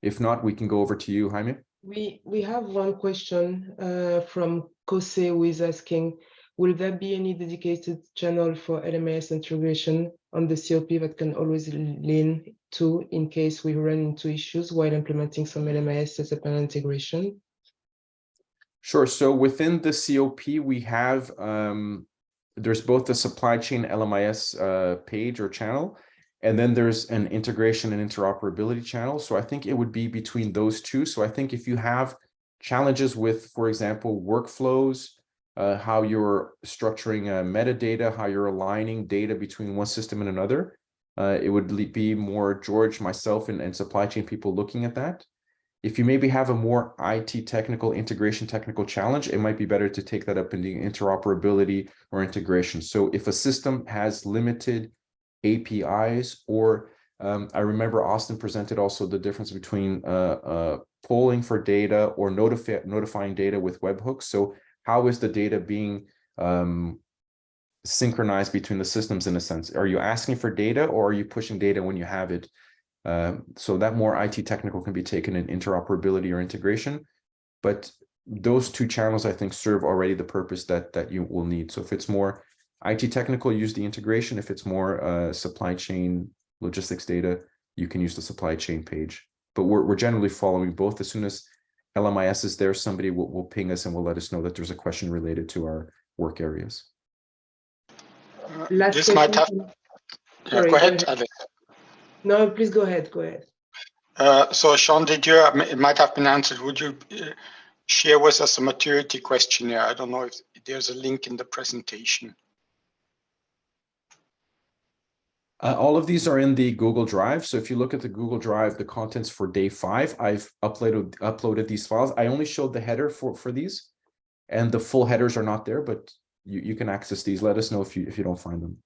If not, we can go over to you, Jaime. We we have one question uh, from Kose who is asking, will there be any dedicated channel for LMIS integration on the COP that can always lean to in case we run into issues while implementing some LMIS as a panel integration? Sure. So within the COP, we have um, there's both the supply chain LMIS uh, page or channel, and then there's an integration and interoperability channel. So I think it would be between those two. So I think if you have challenges with, for example, workflows, uh, how you're structuring uh, metadata, how you're aligning data between one system and another, uh, it would be more George, myself, and, and supply chain people looking at that. If you maybe have a more IT technical integration technical challenge, it might be better to take that up in the interoperability or integration. So if a system has limited APIs, or um, I remember Austin presented also the difference between uh, uh, polling for data or notify, notifying data with webhooks. So how is the data being um, synchronized between the systems in a sense? Are you asking for data or are you pushing data when you have it? Um, so that more IT technical can be taken in interoperability or integration. But those two channels, I think, serve already the purpose that that you will need. So if it's more IT technical, use the integration. If it's more uh, supply chain logistics data, you can use the supply chain page. But we're, we're generally following both. As soon as LMIS is there, somebody will, will ping us and will let us know that there's a question related to our work areas. Last this might have. question. Yeah, Sorry, go go ahead, ahead. No, please go ahead, go ahead. Uh, so Sean, did you, um, it might have been answered. Would you uh, share with us a maturity questionnaire? I don't know if there's a link in the presentation. Uh, all of these are in the Google Drive. So if you look at the Google Drive, the contents for day five, I've uploaded uploaded these files. I only showed the header for, for these and the full headers are not there, but you, you can access these. Let us know if you if you don't find them.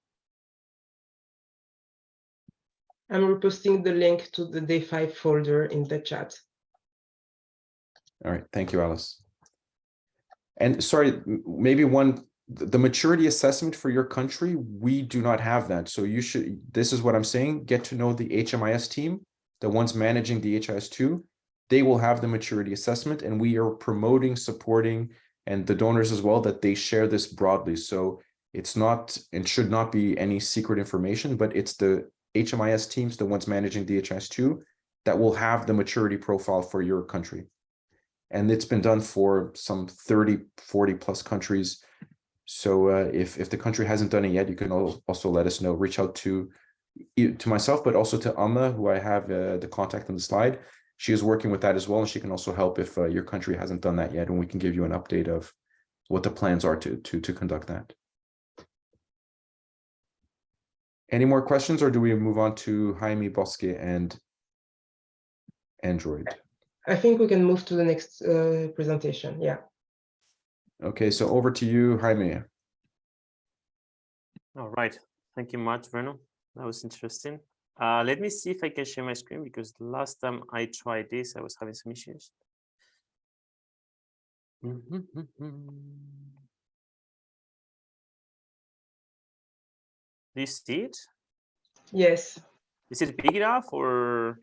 I'm reposting the link to the day five folder in the chat. All right, thank you, Alice. And sorry, maybe one, the maturity assessment for your country, we do not have that. So you should, this is what I'm saying, get to know the HMIS team, the ones managing the DHIS2. They will have the maturity assessment and we are promoting, supporting, and the donors as well, that they share this broadly. So it's not, and should not be any secret information, but it's the HMIS teams, the ones managing the DHIS2, that will have the maturity profile for your country and it's been done for some 30 40 plus countries so uh, if if the country hasn't done it yet you can also let us know. Reach out to to myself but also to Amma who I have uh, the contact on the slide. She is working with that as well and she can also help if uh, your country hasn't done that yet and we can give you an update of what the plans are to to to conduct that. Any more questions or do we move on to Jaime Bosque and Android? I think we can move to the next uh, presentation, yeah. Okay, so over to you, Jaime. All right. Thank you much, Bruno. That was interesting. Uh, let me see if I can share my screen because the last time I tried this, I was having some issues. Do you see it? Yes, Is it big enough or?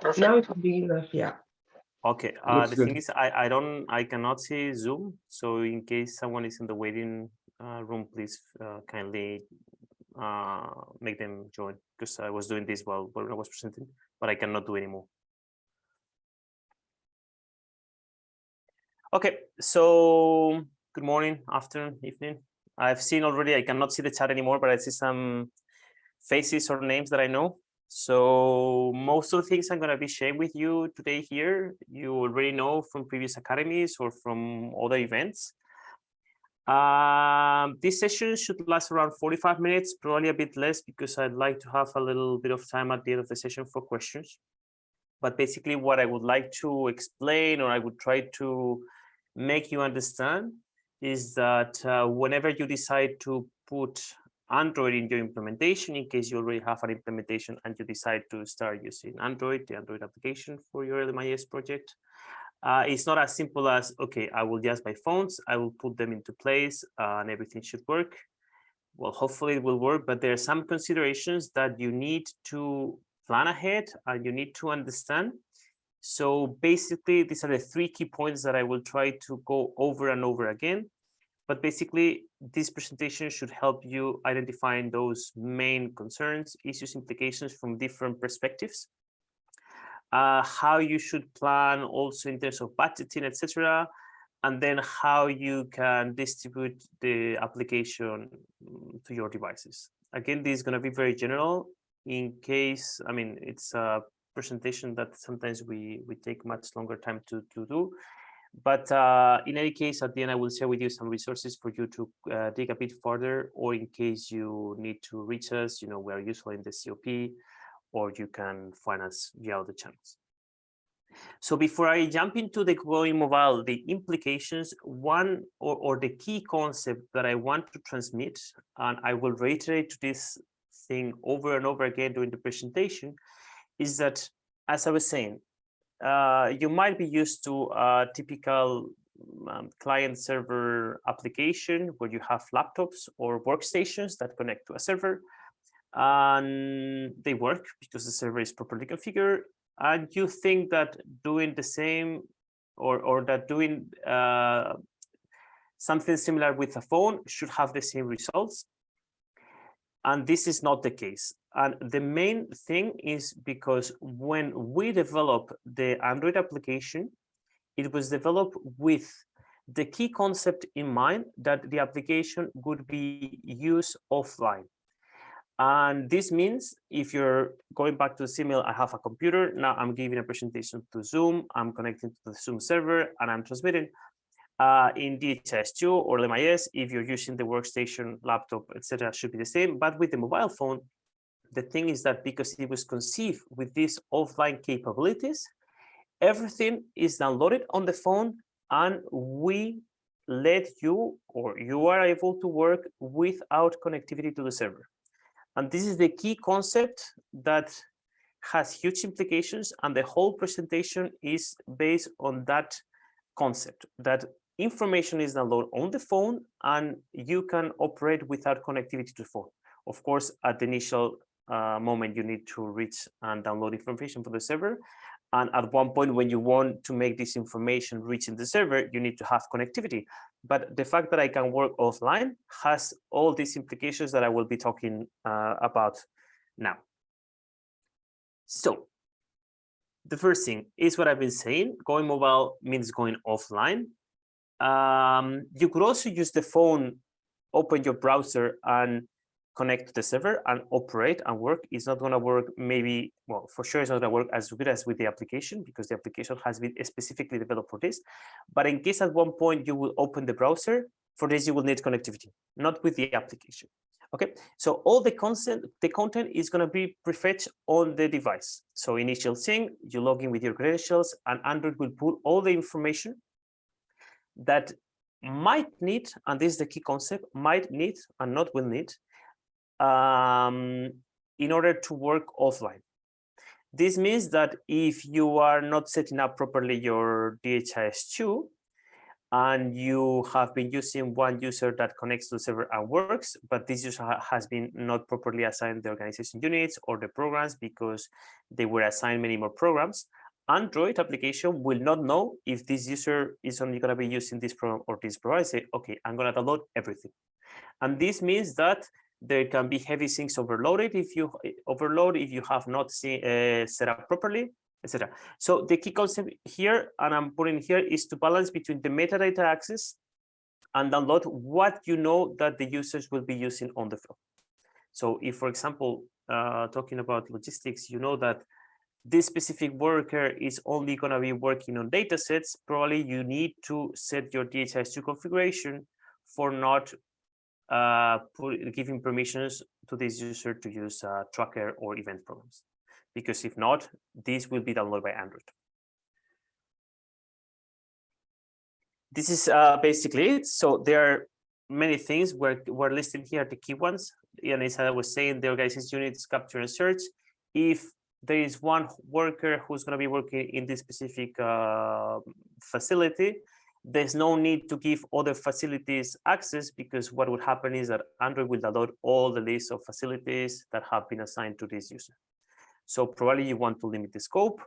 Perfect. now it's big enough, yeah. Okay, uh, the good. thing is, I, I don't, I cannot see Zoom. So in case someone is in the waiting uh, room, please uh, kindly uh, make them join because I was doing this while, while I was presenting, but I cannot do anymore. Okay, so good morning, afternoon, evening. I've seen already, I cannot see the chat anymore, but I see some faces or names that I know. So most of the things I'm going to be sharing with you today here, you already know from previous academies or from other events. Um, this session should last around 45 minutes, probably a bit less because I'd like to have a little bit of time at the end of the session for questions. But basically what I would like to explain or I would try to make you understand is that uh, whenever you decide to put Android in your implementation, in case you already have an implementation and you decide to start using Android, the Android application for your LMIS project, uh, it's not as simple as, okay, I will just buy phones, I will put them into place uh, and everything should work. Well, hopefully it will work, but there are some considerations that you need to plan ahead and you need to understand. So basically, these are the three key points that I will try to go over and over again. But basically, this presentation should help you identifying those main concerns, issues, implications from different perspectives uh, how you should plan also in terms of budgeting, etc. And then how you can distribute the application mm, to your devices. Again, this is going to be very general in case, I mean, it's a presentation that sometimes we, we take much longer time to, to do. But uh, in any case, at the end, I will share with you some resources for you to uh, dig a bit further, or in case you need to reach us, you know, we are useful in the COP, or you can find us via other channels. So before I jump into the growing mobile, the implications, one or, or the key concept that I want to transmit, and I will reiterate this thing over and over again during the presentation, is that, as I was saying, uh, you might be used to a typical um, client server application where you have laptops or workstations that connect to a server and they work because the server is properly configured and you think that doing the same or or that doing uh, something similar with a phone should have the same results and this is not the case. And the main thing is because when we develop the android application it was developed with the key concept in mind that the application would be used offline. And this means if you're going back to the simil, I have a computer, now I'm giving a presentation to Zoom, I'm connecting to the Zoom server and I'm transmitting uh, in DHIS2 or LMIS, if you're using the workstation, laptop, etc., should be the same. But with the mobile phone, the thing is that because it was conceived with these offline capabilities, everything is downloaded on the phone and we let you or you are able to work without connectivity to the server. And this is the key concept that has huge implications and the whole presentation is based on that concept that information is downloaded on the phone and you can operate without connectivity to the phone. Of course, at the initial uh, moment, you need to reach and download information from the server. And at one point, when you want to make this information reach in the server, you need to have connectivity. But the fact that I can work offline has all these implications that I will be talking uh, about now. So the first thing is what I've been saying, going mobile means going offline. Um, you could also use the phone, open your browser and connect to the server and operate and work. It's not going to work maybe well for sure it's not going to work as good as with the application because the application has been specifically developed for this. But in case at one point you will open the browser for this you will need connectivity not with the application. Okay so all the content the content is going to be prefetched on the device. So initial thing you log in with your credentials and android will pull all the information that might need and this is the key concept might need and not will need um, in order to work offline. This means that if you are not setting up properly your DHIS2 and you have been using one user that connects to the server and works, but this user has been not properly assigned the organization units or the programs because they were assigned many more programs, Android application will not know if this user is only going to be using this program or this program. I say, okay, I'm going to download everything. And this means that There can be heavy things overloaded if you overload if you have not see, uh, set up properly, etc. So the key concept here, and I'm putting here, is to balance between the metadata access and download what you know that the users will be using on the floor. So if, for example, uh, talking about logistics, you know that this specific worker is only going to be working on data sets, probably you need to set your DHIS2 configuration for not uh, giving permissions to this user to use uh, tracker or event programs. Because if not, this will be downloaded by Android. This is uh, basically it. So there are many things we're, we're here, the key ones. And as I was saying, the organization units capture and search. If there is one worker who's going to be working in this specific uh, facility, there's no need to give other facilities access because what would happen is that Android will download all the list of facilities that have been assigned to this user. So probably you want to limit the scope.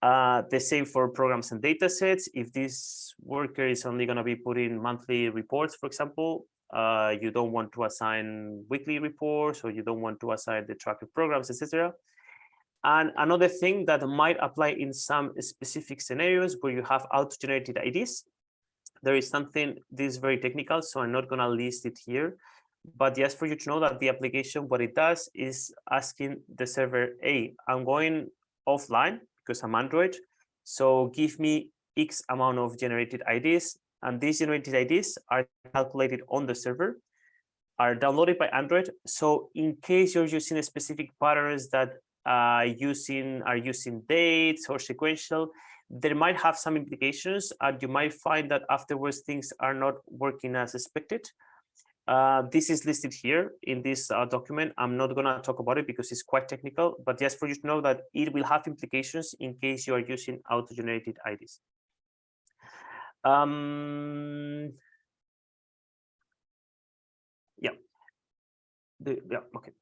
Uh, the same for programs and data sets. If this worker is only going to be putting monthly reports, for example, uh, you don't want to assign weekly reports or you don't want to assign the tracker programs, etc. And another thing that might apply in some specific scenarios where you have auto-generated IDs, there is something, this is very technical, so I'm not going to list it here. But just for you to know that the application, what it does is asking the server, hey, I'm going offline because I'm Android. So give me X amount of generated IDs. And these generated IDs are calculated on the server, are downloaded by Android. So in case you're using a specific patterns that uh, using are using dates or sequential, there might have some implications and you might find that afterwards things are not working as expected. Uh, this is listed here in this uh, document. I'm not going to talk about it because it's quite technical, but just for you to know that it will have implications in case you are using auto-generated IDs. Um, yeah. The, yeah, okay.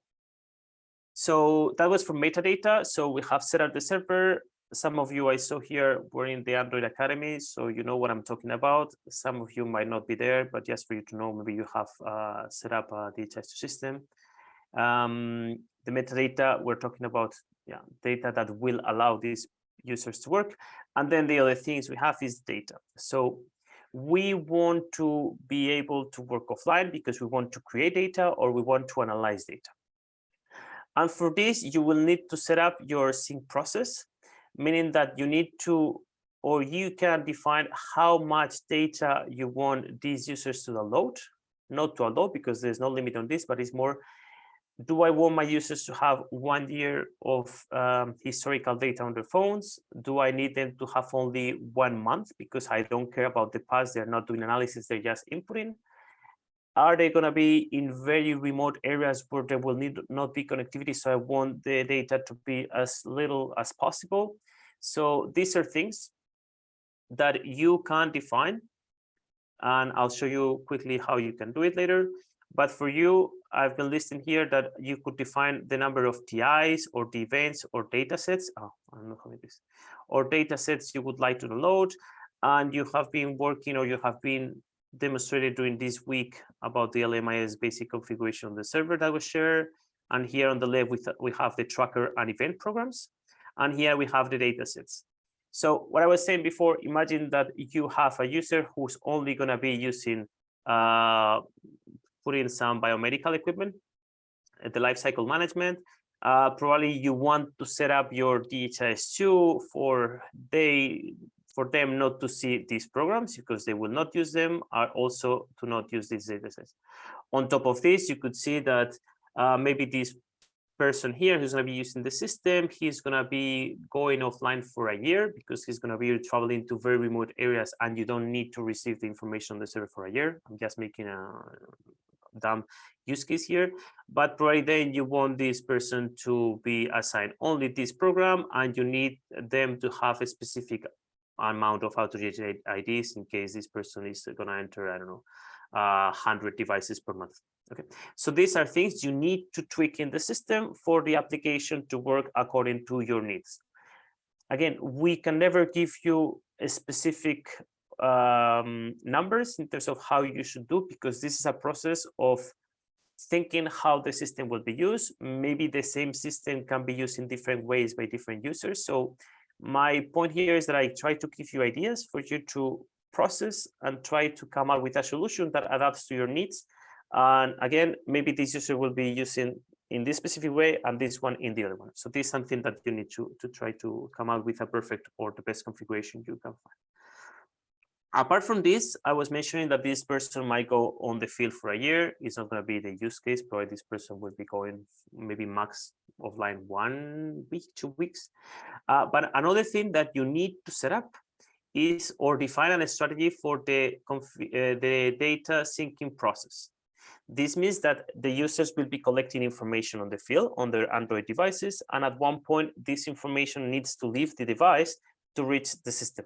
So that was for metadata. So we have set up the server. Some of you I saw here were in the Android Academy, so you know what I'm talking about. Some of you might not be there, but just for you to know, maybe you have uh, set up a DHIS2 system. Um, the metadata, we're talking about yeah, data that will allow these users to work. And then the other things we have is data. So we want to be able to work offline because we want to create data or we want to analyze data. And for this, you will need to set up your sync process, meaning that you need to, or you can define how much data you want these users to download, not to allow because there's no limit on this, but it's more, do I want my users to have one year of um, historical data on their phones? Do I need them to have only one month because I don't care about the past, they're not doing analysis, they're just inputting? Are they going to be in very remote areas where there will need not be connectivity? So i want the data to be as little as possible. So these are things that you can define and i'll show you quickly how you can do it later. But for you i've been listing here that you could define the number of tis or the events or data sets. Oh, i don't know how it is. Or data sets you would like to load and you have been working or you have been demonstrated during this week about the LMIS basic configuration on the server that was shared. And here on the left, we, we have the tracker and event programs. And here we have the data sets. So what I was saying before, imagine that you have a user who's only going to be using, uh, putting some biomedical equipment, uh, the life cycle management. Uh, probably you want to set up your DHIS2 for they for them not to see these programs because they will not use them are also to not use these datasets. On top of this, you could see that uh, maybe this person here who's going to be using the system, he's going to be going offline for a year because he's going to be traveling to very remote areas and you don't need to receive the information on the server for a year. I'm just making a dumb use case here, but probably then you want this person to be assigned only this program and you need them to have a specific amount of auto-generated IDs in case this person is going to enter, I don't know, uh, 100 devices per month. Okay, so these are things you need to tweak in the system for the application to work according to your needs. Again, we can never give you a specific um, numbers in terms of how you should do because this is a process of thinking how the system will be used. Maybe the same system can be used in different ways by different users. So my point here is that I try to give you ideas for you to process and try to come up with a solution that adapts to your needs. And again, maybe this user will be using in this specific way and this one in the other one. So this is something that you need to, to try to come up with a perfect or the best configuration you can find. Apart from this, I was mentioning that this person might go on the field for a year. It's not going to be the use case, probably this person will be going maybe max of offline one week, two weeks. Uh, but another thing that you need to set up is or define a strategy for the, uh, the data syncing process. This means that the users will be collecting information on the field on their Android devices. And at one point, this information needs to leave the device to reach the system.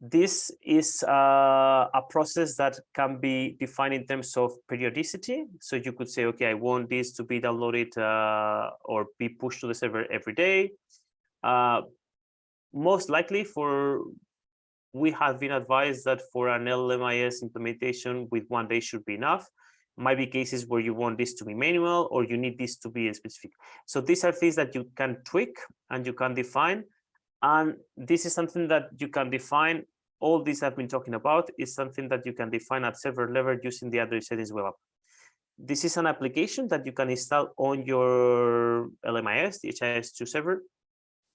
This is uh, a process that can be defined in terms of periodicity. So you could say, okay, I want this to be downloaded uh, or be pushed to the server every day. Uh, most likely for, we have been advised that for an LMIS implementation with one day should be enough might be cases where you want this to be manual or you need this to be specific. So these are things that you can tweak and you can define. And this is something that you can define. All this I've been talking about is something that you can define at server level using the Android settings web app. This is an application that you can install on your LMIS, the DHIS2 server,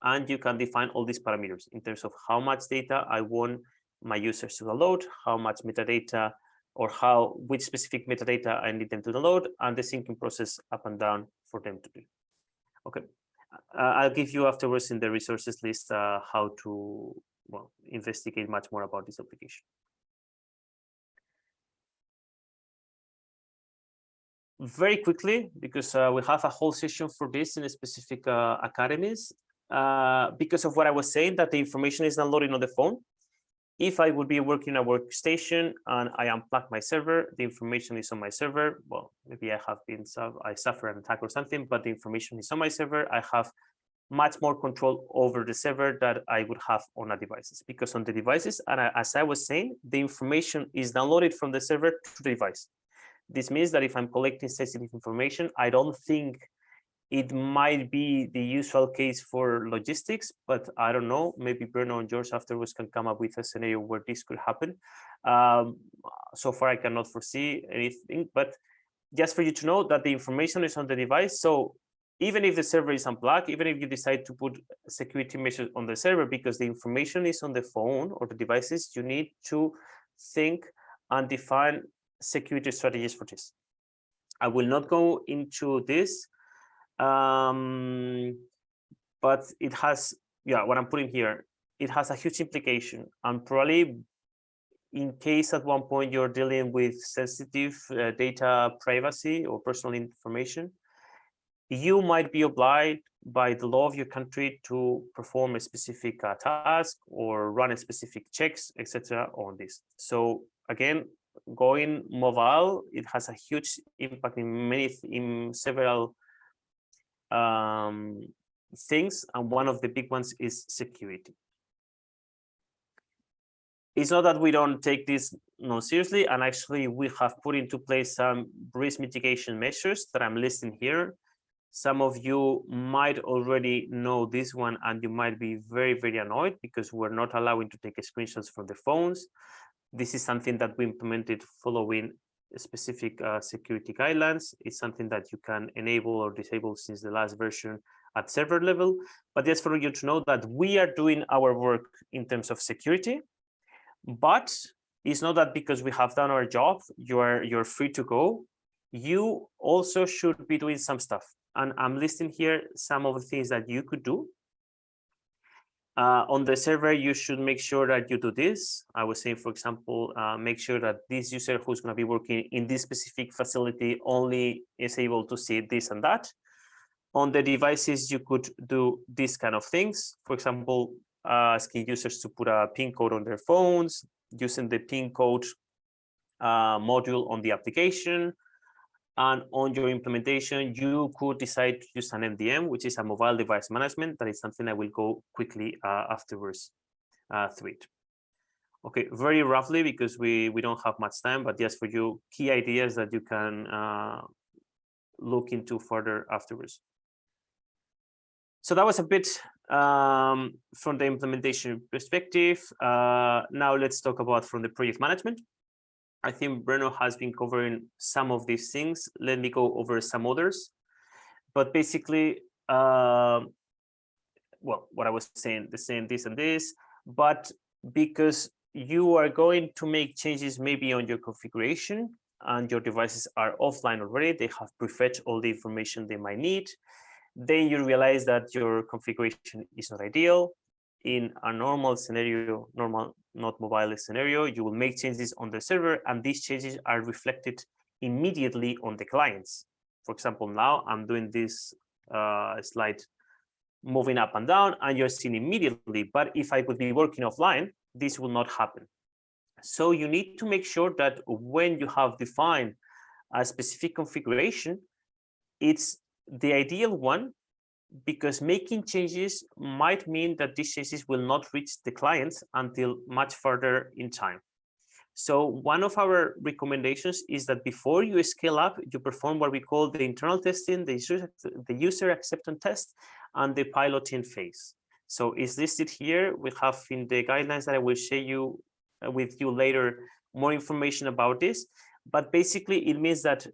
and you can define all these parameters in terms of how much data I want my users to download, how much metadata or how which specific metadata I need them to download and the syncing process up and down for them to do. Okay, I'll give you afterwards in the resources list uh, how to well investigate much more about this application. Very quickly, because uh, we have a whole session for this in specific uh, academies, uh, because of what I was saying, that the information is downloaded on the phone, if I would be working a workstation and I unplug my server, the information is on my server. Well, maybe I have been, I suffer an attack or something, but the information is on my server. I have much more control over the server that I would have on a devices because on the devices, and I, as I was saying, the information is downloaded from the server to the device. This means that if I'm collecting sensitive information, I don't think it might be the usual case for logistics, but I don't know. Maybe Bruno and George afterwards can come up with a scenario where this could happen. Um, so far, I cannot foresee anything, but just for you to know that the information is on the device. So even if the server is unplugged, even if you decide to put security measures on the server because the information is on the phone or the devices, you need to think and define security strategies for this. I will not go into this um, but it has, yeah, what I'm putting here, it has a huge implication and probably in case at one point you're dealing with sensitive uh, data privacy or personal information, you might be obliged by the law of your country to perform a specific uh, task or run a specific checks, etc. on this. So again, going mobile, it has a huge impact in many, in several um, things, and one of the big ones is security. It's not that we don't take this no seriously, and actually we have put into place some risk mitigation measures that I'm listing here. Some of you might already know this one, and you might be very, very annoyed because we're not allowing to take screenshots from the phones. This is something that we implemented following specific uh, security guidelines. It's something that you can enable or disable since the last version at server level. But just for you to know that we are doing our work in terms of security, but it's not that because we have done our job, you are you're free to go. You also should be doing some stuff. And I'm listing here some of the things that you could do uh, on the server, you should make sure that you do this. I was saying, for example, uh, make sure that this user who's going to be working in this specific facility only is able to see this and that. On the devices, you could do these kind of things. For example, uh, asking users to put a PIN code on their phones, using the PIN code uh, module on the application, and on your implementation, you could decide to use an MDM, which is a mobile device management. That is something I will go quickly uh, afterwards uh, through it. Okay, very roughly because we we don't have much time, but just for you, key ideas that you can uh, look into further afterwards. So that was a bit um, from the implementation perspective. Uh, now let's talk about from the project management. I think Bruno has been covering some of these things. Let me go over some others. But basically, uh, well, what I was saying, the same this and this, but because you are going to make changes maybe on your configuration and your devices are offline already, they have prefetched all the information they might need. Then you realize that your configuration is not ideal. In a normal scenario, normal, not mobile scenario, you will make changes on the server and these changes are reflected immediately on the clients. For example, now I'm doing this uh, slide moving up and down and you're seeing immediately. But if I would be working offline, this will not happen. So you need to make sure that when you have defined a specific configuration, it's the ideal one because making changes might mean that these changes will not reach the clients until much further in time. So one of our recommendations is that before you scale up, you perform what we call the internal testing, the user, the user acceptance test, and the piloting phase. So is listed here. We have in the guidelines that I will share you uh, with you later more information about this. But basically, it means that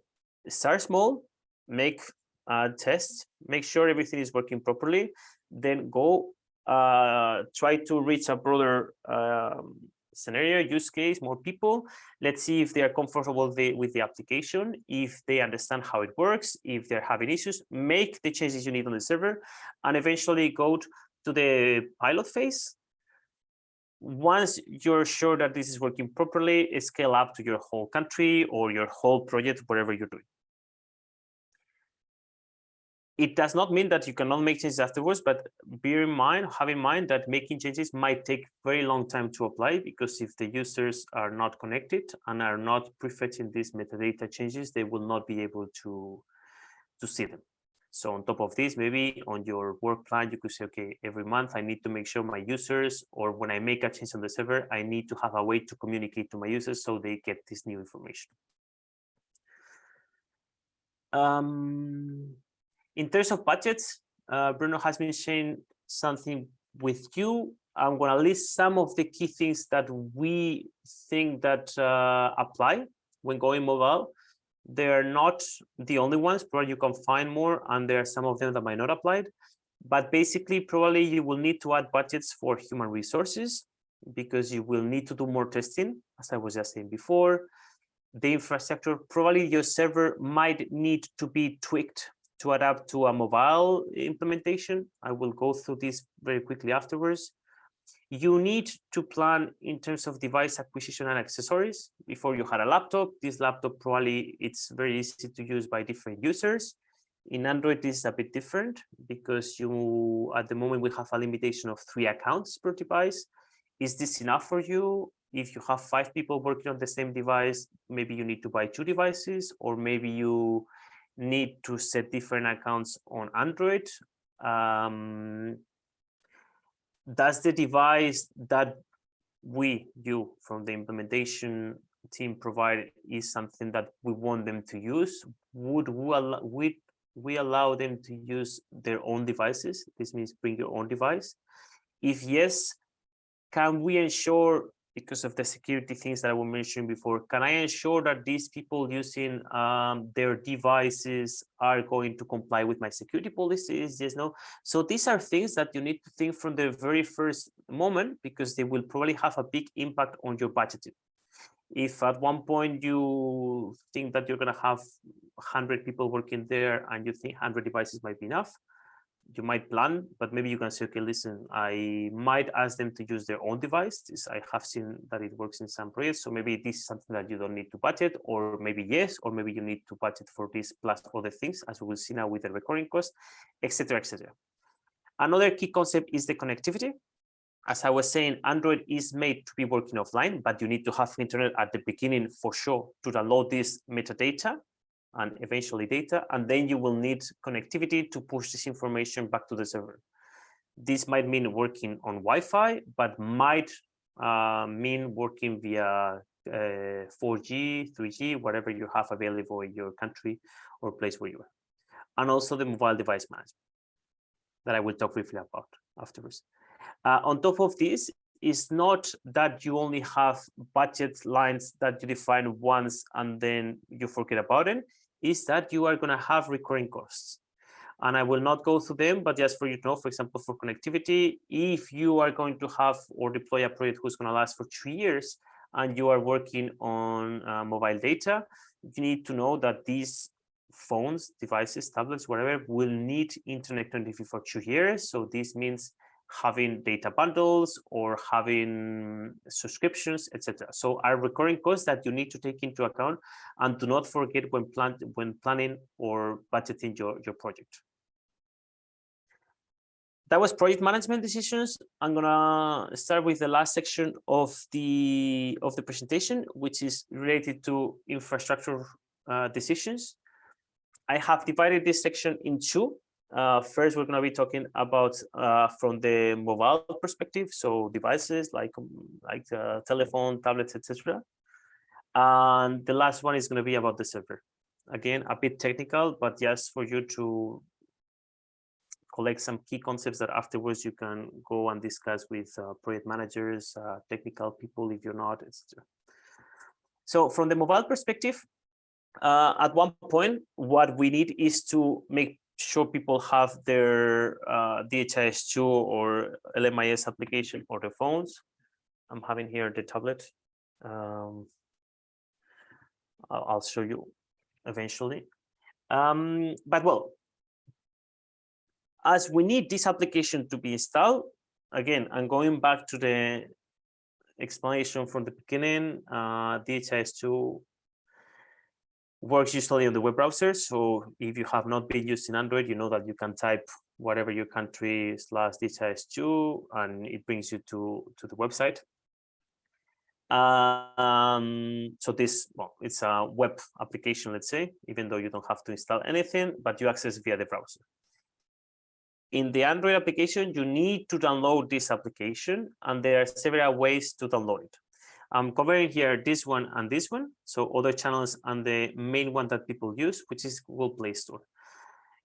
start small, make uh, tests, make sure everything is working properly, then go uh, try to reach a broader um, scenario, use case, more people. Let's see if they are comfortable with the, with the application, if they understand how it works, if they're having issues, make the changes you need on the server, and eventually go to the pilot phase. Once you're sure that this is working properly, scale up to your whole country or your whole project, whatever you're doing it does not mean that you cannot make changes afterwards, but bear in mind, have in mind that making changes might take very long time to apply because if the users are not connected and are not prefetching these metadata changes, they will not be able to, to see them. So on top of this, maybe on your work plan, you could say, okay, every month I need to make sure my users, or when I make a change on the server, I need to have a way to communicate to my users so they get this new information. Um, in terms of budgets, uh, Bruno has been sharing something with you. I'm going to list some of the key things that we think that uh, apply when going mobile. They're not the only ones, probably you can find more, and there are some of them that might not apply. But basically, probably you will need to add budgets for human resources because you will need to do more testing, as I was just saying before. The infrastructure, probably your server might need to be tweaked to adapt to a mobile implementation. I will go through this very quickly afterwards. You need to plan in terms of device acquisition and accessories. Before you had a laptop, this laptop probably it's very easy to use by different users. In Android, this is a bit different because you, at the moment, we have a limitation of three accounts per device. Is this enough for you? If you have five people working on the same device, maybe you need to buy two devices, or maybe you need to set different accounts on Android. Um, does the device that we, you from the implementation team provide is something that we want them to use? Would we would we allow them to use their own devices? This means bring your own device. If yes, can we ensure because of the security things that I was mentioning before, can I ensure that these people using um, their devices are going to comply with my security policies? Yes, no. So these are things that you need to think from the very first moment because they will probably have a big impact on your budgeting. If at one point you think that you're going to have 100 people working there and you think 100 devices might be enough, you might plan, but maybe you can say, okay, listen, I might ask them to use their own device. This, I have seen that it works in some projects. So maybe this is something that you don't need to budget, or maybe yes, or maybe you need to budget for this plus other things, as we will see now with the recurring cost, etc., etc. Another key concept is the connectivity. As I was saying, Android is made to be working offline, but you need to have internet at the beginning for sure to download this metadata and eventually data, and then you will need connectivity to push this information back to the server. This might mean working on Wi-Fi, but might uh, mean working via uh, 4G, 3G, whatever you have available in your country or place where you are. And also the mobile device management that I will talk briefly about afterwards. Uh, on top of this, is not that you only have budget lines that you define once and then you forget about it, is that you are going to have recurring costs. And I will not go through them, but just for you to know, for example, for connectivity, if you are going to have or deploy a project who's going to last for two years and you are working on uh, mobile data, you need to know that these phones, devices, tablets, whatever, will need internet connectivity for two years. So this means having data bundles or having subscriptions, etc. So are recurring costs that you need to take into account and do not forget when plan when planning or budgeting your, your project. That was project management decisions. I'm gonna start with the last section of the of the presentation, which is related to infrastructure uh, decisions. I have divided this section in two. Uh, first, we're going to be talking about uh, from the mobile perspective, so devices like um, like uh, telephone, tablets, etc. And the last one is going to be about the server. Again, a bit technical, but just for you to collect some key concepts that afterwards you can go and discuss with uh, project managers, uh, technical people if you're not, etc. So from the mobile perspective, uh, at one point, what we need is to make sure people have their uh, DHIS2 or LMIS application or the phones. I'm having here the tablet. Um, I'll, I'll show you eventually. Um, but well, as we need this application to be installed, again, I'm going back to the explanation from the beginning, uh, DHIS2 works usually on the web browser. So if you have not been using Android, you know that you can type whatever your country slash DHIS2 and it brings you to, to the website. Um, so this, well, it's a web application, let's say, even though you don't have to install anything, but you access via the browser. In the Android application, you need to download this application and there are several ways to download it. I'm covering here this one and this one, so other channels and the main one that people use, which is Google Play Store.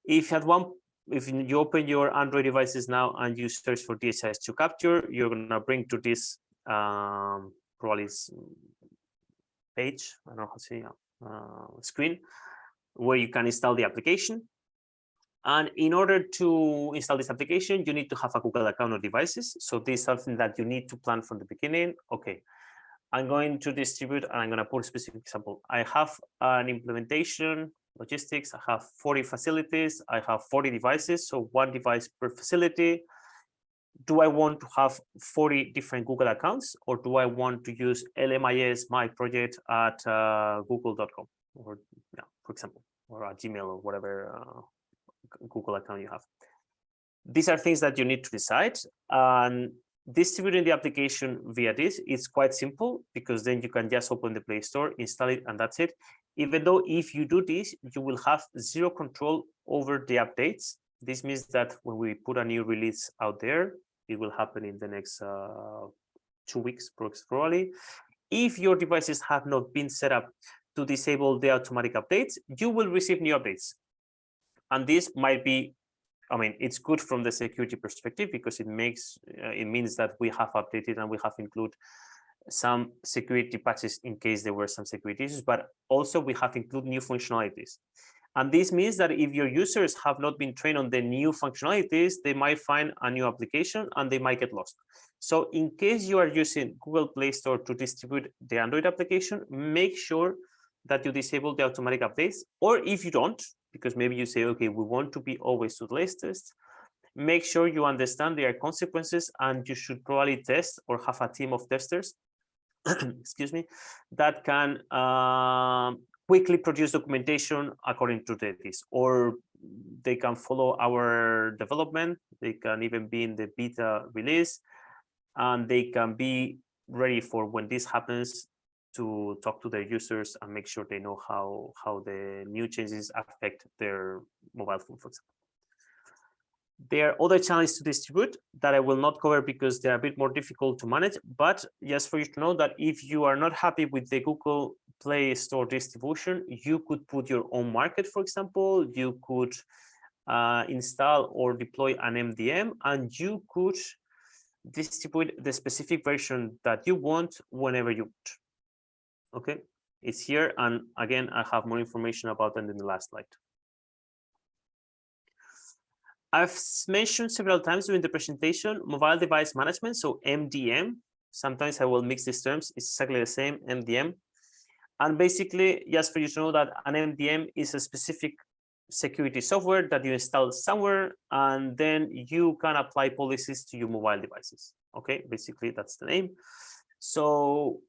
If at one, if you open your Android devices now and you search for DHIS2 capture, you're gonna bring to this um, probably page, I don't know how to say, uh, screen, where you can install the application. And in order to install this application, you need to have a Google account or devices. So this is something that you need to plan from the beginning. Okay, I'm going to distribute and I'm going to put a specific example. I have an implementation logistics. I have 40 facilities. I have 40 devices. So one device per facility. Do I want to have 40 different Google accounts or do I want to use LMIS, my project at uh, google.com or, yeah, for example, or a Gmail or whatever uh, Google account you have. These are things that you need to decide. And distributing the application via this is quite simple because then you can just open the Play Store, install it, and that's it. Even though if you do this, you will have zero control over the updates. This means that when we put a new release out there, it will happen in the next uh, two weeks, probably. If your devices have not been set up to disable the automatic updates, you will receive new updates. And this might be I mean, it's good from the security perspective because it makes uh, it means that we have updated and we have included some security patches in case there were some security issues, but also we have included new functionalities. And this means that if your users have not been trained on the new functionalities, they might find a new application and they might get lost. So in case you are using Google Play Store to distribute the Android application, make sure that you disable the automatic updates. Or if you don't, because maybe you say, okay, we want to be always to the latest, make sure you understand their consequences and you should probably test or have a team of testers, excuse me, that can uh, quickly produce documentation according to this, or they can follow our development. They can even be in the beta release and they can be ready for when this happens to talk to their users and make sure they know how how the new changes affect their mobile phone, for example. There are other channels to distribute that I will not cover because they're a bit more difficult to manage. But just for you to know that if you are not happy with the Google Play Store distribution, you could put your own market, for example, you could uh, install or deploy an MDM and you could distribute the specific version that you want whenever you want. Okay, it's here. And again, I have more information about that in the last slide. I've mentioned several times during the presentation, mobile device management, so MDM. Sometimes I will mix these terms, it's exactly the same, MDM. And basically, just for you to know that an MDM is a specific security software that you install somewhere, and then you can apply policies to your mobile devices. Okay, basically that's the name. So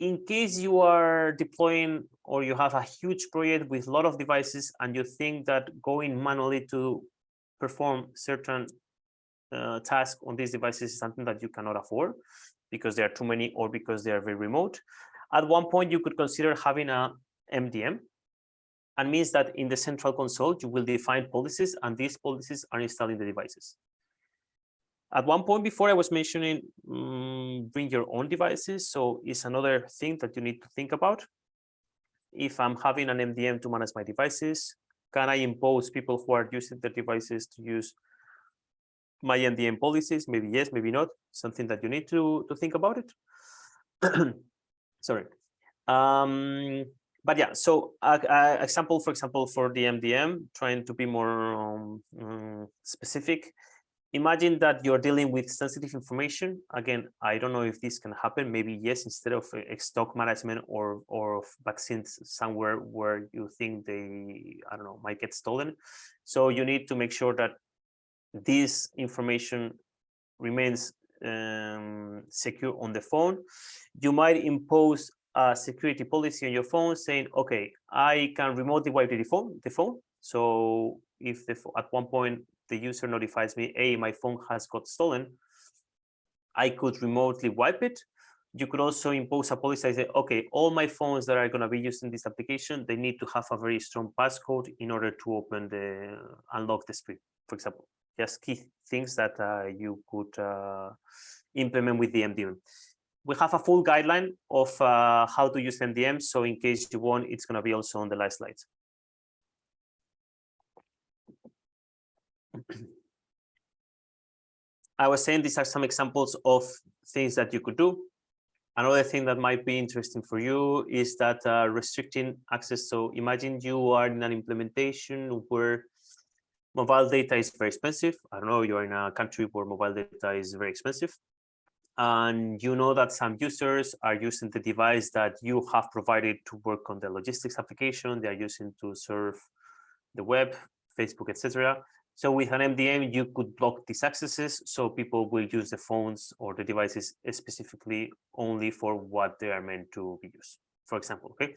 in case you are deploying or you have a huge project with a lot of devices and you think that going manually to perform certain uh, tasks on these devices is something that you cannot afford because there are too many or because they are very remote. At one point, you could consider having a MDM and means that in the central console, you will define policies and these policies are installed in the devices. At one point before I was mentioning um, bring your own devices. So it's another thing that you need to think about. If I'm having an MDM to manage my devices, can I impose people who are using the devices to use my MDM policies? Maybe yes, maybe not. Something that you need to, to think about it. Sorry. Um, but yeah, so example, for example, for the MDM, trying to be more um, um, specific, imagine that you're dealing with sensitive information. Again, I don't know if this can happen. Maybe yes, instead of uh, stock management or or vaccines somewhere where you think they, I don't know, might get stolen. So you need to make sure that this information remains um, secure on the phone. You might impose a security policy on your phone saying, okay, I can remotely wipe the phone, the phone. So if the, at one point the user notifies me, hey, my phone has got stolen, I could remotely wipe it. You could also impose a policy, I say, okay, all my phones that are going to be used in this application, they need to have a very strong passcode in order to open the, unlock the screen, for example. Just key things that uh, you could uh, implement with the MDM. We have a full guideline of uh, how to use MDM. So in case you want, it's going to be also on the last slides. I was saying these are some examples of things that you could do. Another thing that might be interesting for you is that uh, restricting access. So imagine you are in an implementation where mobile data is very expensive. I don't know, you're in a country where mobile data is very expensive. And you know that some users are using the device that you have provided to work on the logistics application. They are using to serve the web, Facebook, etc. So with an MDM, you could block these accesses so people will use the phones or the devices specifically only for what they are meant to be used. For example, okay,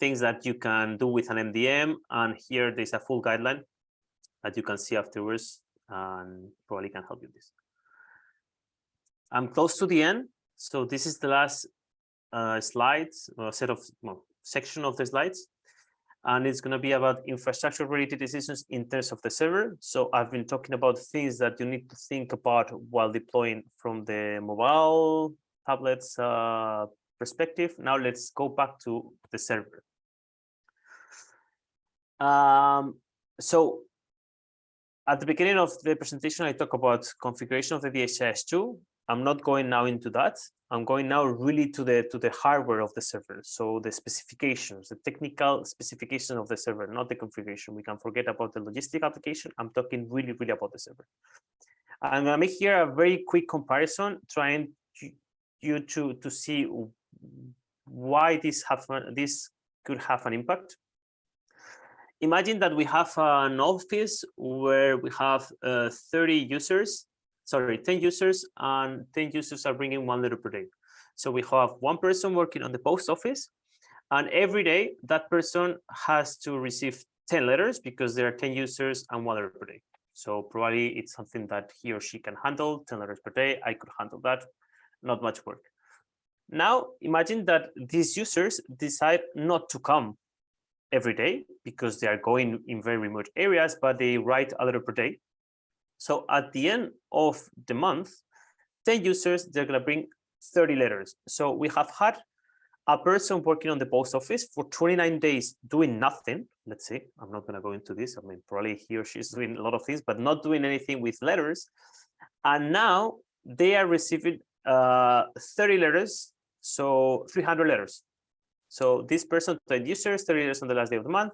things that you can do with an MDM, and here there's a full guideline that you can see afterwards and probably can help you with this. I'm close to the end, so this is the last uh, slides, uh, set of well, section of the slides and it's going to be about infrastructure related decisions in terms of the server. So I've been talking about things that you need to think about while deploying from the mobile tablets uh, perspective. Now let's go back to the server. Um, so at the beginning of the presentation, I talk about configuration of the DHIS2 I'm not going now into that. I'm going now really to the to the hardware of the server. So the specifications, the technical specification of the server, not the configuration. We can forget about the logistic application. I'm talking really, really about the server. I'm gonna make here a very quick comparison, trying to, you to to see why this have this could have an impact. Imagine that we have an office where we have uh, 30 users sorry, 10 users and 10 users are bringing one letter per day. So we have one person working on the post office and every day that person has to receive 10 letters because there are 10 users and one letter per day. So probably it's something that he or she can handle 10 letters per day. I could handle that, not much work. Now imagine that these users decide not to come every day because they are going in very remote areas, but they write a letter per day So at the end of the month, 10 users, they're going to bring 30 letters. So we have had a person working on the post office for 29 days doing nothing. Let's see, I'm not going to go into this. I mean, probably he or she's doing a lot of things, but not doing anything with letters. And now they are receiving uh, 30 letters, so 300 letters. So this person, 10 users, 30 letters on the last day of the month,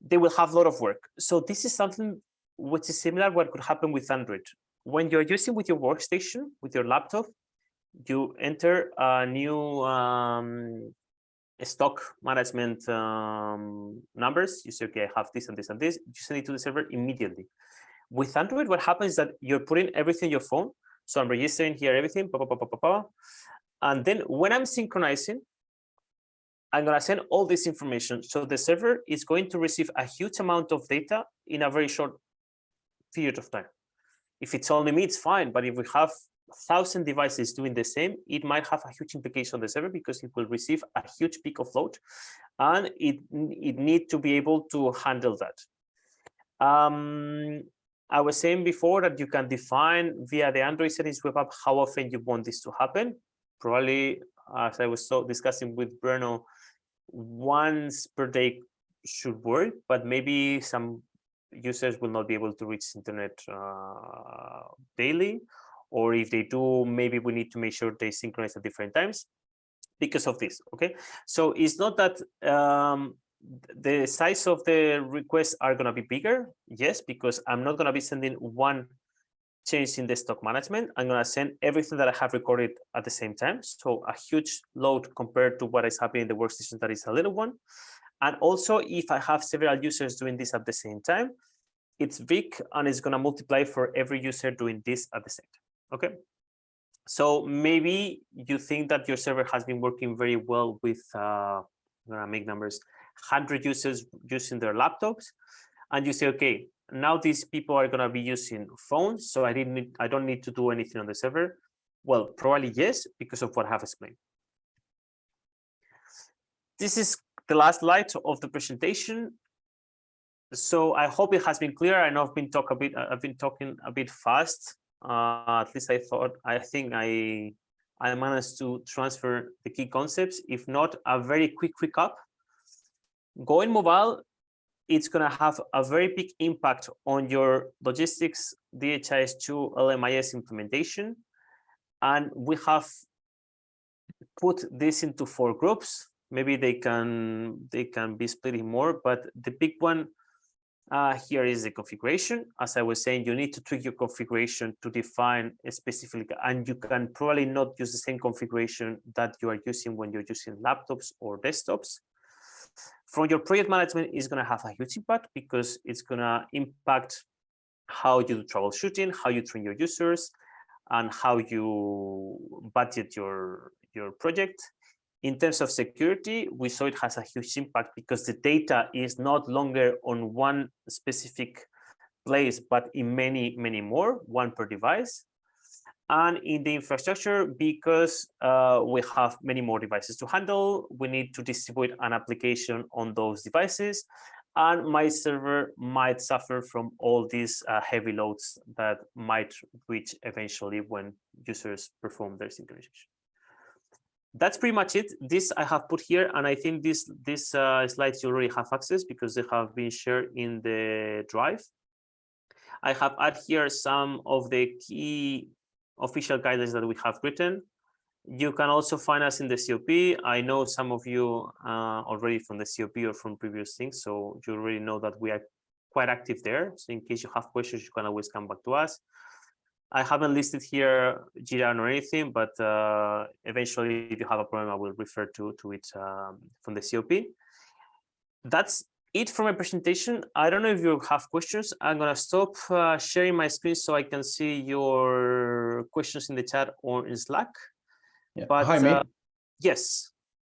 they will have a lot of work. So this is something which is similar what could happen with Android. When you're using with your workstation, with your laptop, you enter a new um, stock management um, numbers. You say, okay, I have this and this and this. You send it to the server immediately. With Android, what happens is that you're putting everything in your phone. So I'm registering here everything, pa, pa, pa, and then when I'm synchronizing, I'm going to send all this information. So the server is going to receive a huge amount of data in a very short period of time. If it's only me, it's fine. But if we have thousand devices doing the same, it might have a huge implication on the server because it will receive a huge peak of load and it, it need to be able to handle that. Um, I was saying before that you can define via the Android settings web app how often you want this to happen. Probably, as I was so discussing with Bruno, once per day should work, but maybe some users will not be able to reach internet uh, daily or if they do, maybe we need to make sure they synchronize at different times because of this, okay? So it's not that um, the size of the requests are gonna be bigger, yes, because I'm not gonna be sending one change in the stock management. I'm gonna send everything that I have recorded at the same time. So a huge load compared to what is happening in the workstation that is a little one. And also if I have several users doing this at the same time, it's big and it's gonna multiply for every user doing this at the same time. Okay. So maybe you think that your server has been working very well with, uh, I'm gonna make numbers, 100 users using their laptops, and you say, okay, now these people are gonna be using phones, so I didn't, need, I don't need to do anything on the server. Well, probably yes, because of what I have explained. This is the last slide of the presentation. So I hope it has been clear. I know I've been talk a bit, I've been talking a bit fast uh, at least I thought, I think I, I managed to transfer the key concepts. If not, a very quick recap. Going mobile, it's going to have a very big impact on your logistics DHIS2 LMIS implementation. And we have put this into four groups. Maybe they can they can be split in more, but the big one uh, here is the configuration. As I was saying, you need to tweak your configuration to define a specific, and you can probably not use the same configuration that you are using when you're using laptops or desktops. From your project management is going to have a huge impact because it's going to impact how you do troubleshooting, how you train your users, and how you budget your, your project. In terms of security, we saw it has a huge impact because the data is not longer on one specific place, but in many, many more, one per device. And in the infrastructure, because uh, we have many more devices to handle, we need to distribute an application on those devices. And my server might suffer from all these uh, heavy loads that might reach eventually when users perform their synchronization that's pretty much it. This I have put here, and I think this this uh, slides you already have access because they have been shared in the drive. I have added here some of the key official guidelines that we have written. You can also find us in the COP. I know some of you uh, already from the COP or from previous things, so you already know that we are quite active there. So in case you have questions, you can always come back to us. I haven't listed here Jira or anything, but uh, eventually, if you have a problem, I will refer to, to it um, from the COP. That's it for my presentation. I don't know if you have questions. I'm going to stop uh, sharing my screen so I can see your questions in the chat or in Slack. Yeah. But Hi, mate. uh, yes,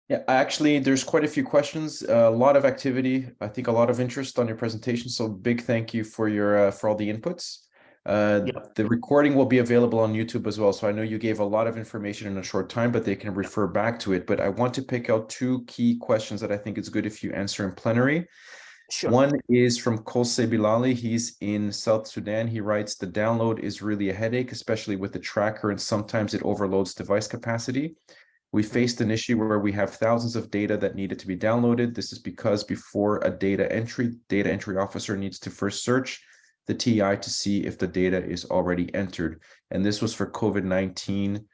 Yeah, actually, there's quite a few questions, a lot of activity. I think a lot of interest on your presentation. So big thank you for your uh, for all the inputs. Uh, Yeah. The recording will be available on YouTube as well. So I know you gave a lot of information in a short time, but they can refer back to it. But I want to pick out two key questions that I think it's good if you answer in plenary. Sure. One is from Kolse Bilali. He's in South Sudan. He writes, the download is really a headache, especially with the tracker, and sometimes it overloads device capacity. We faced an issue where we have thousands of data that needed to be downloaded. This is because before a data entry, data entry officer needs to first search the TI to see if the data is already entered. And this was for COVID-19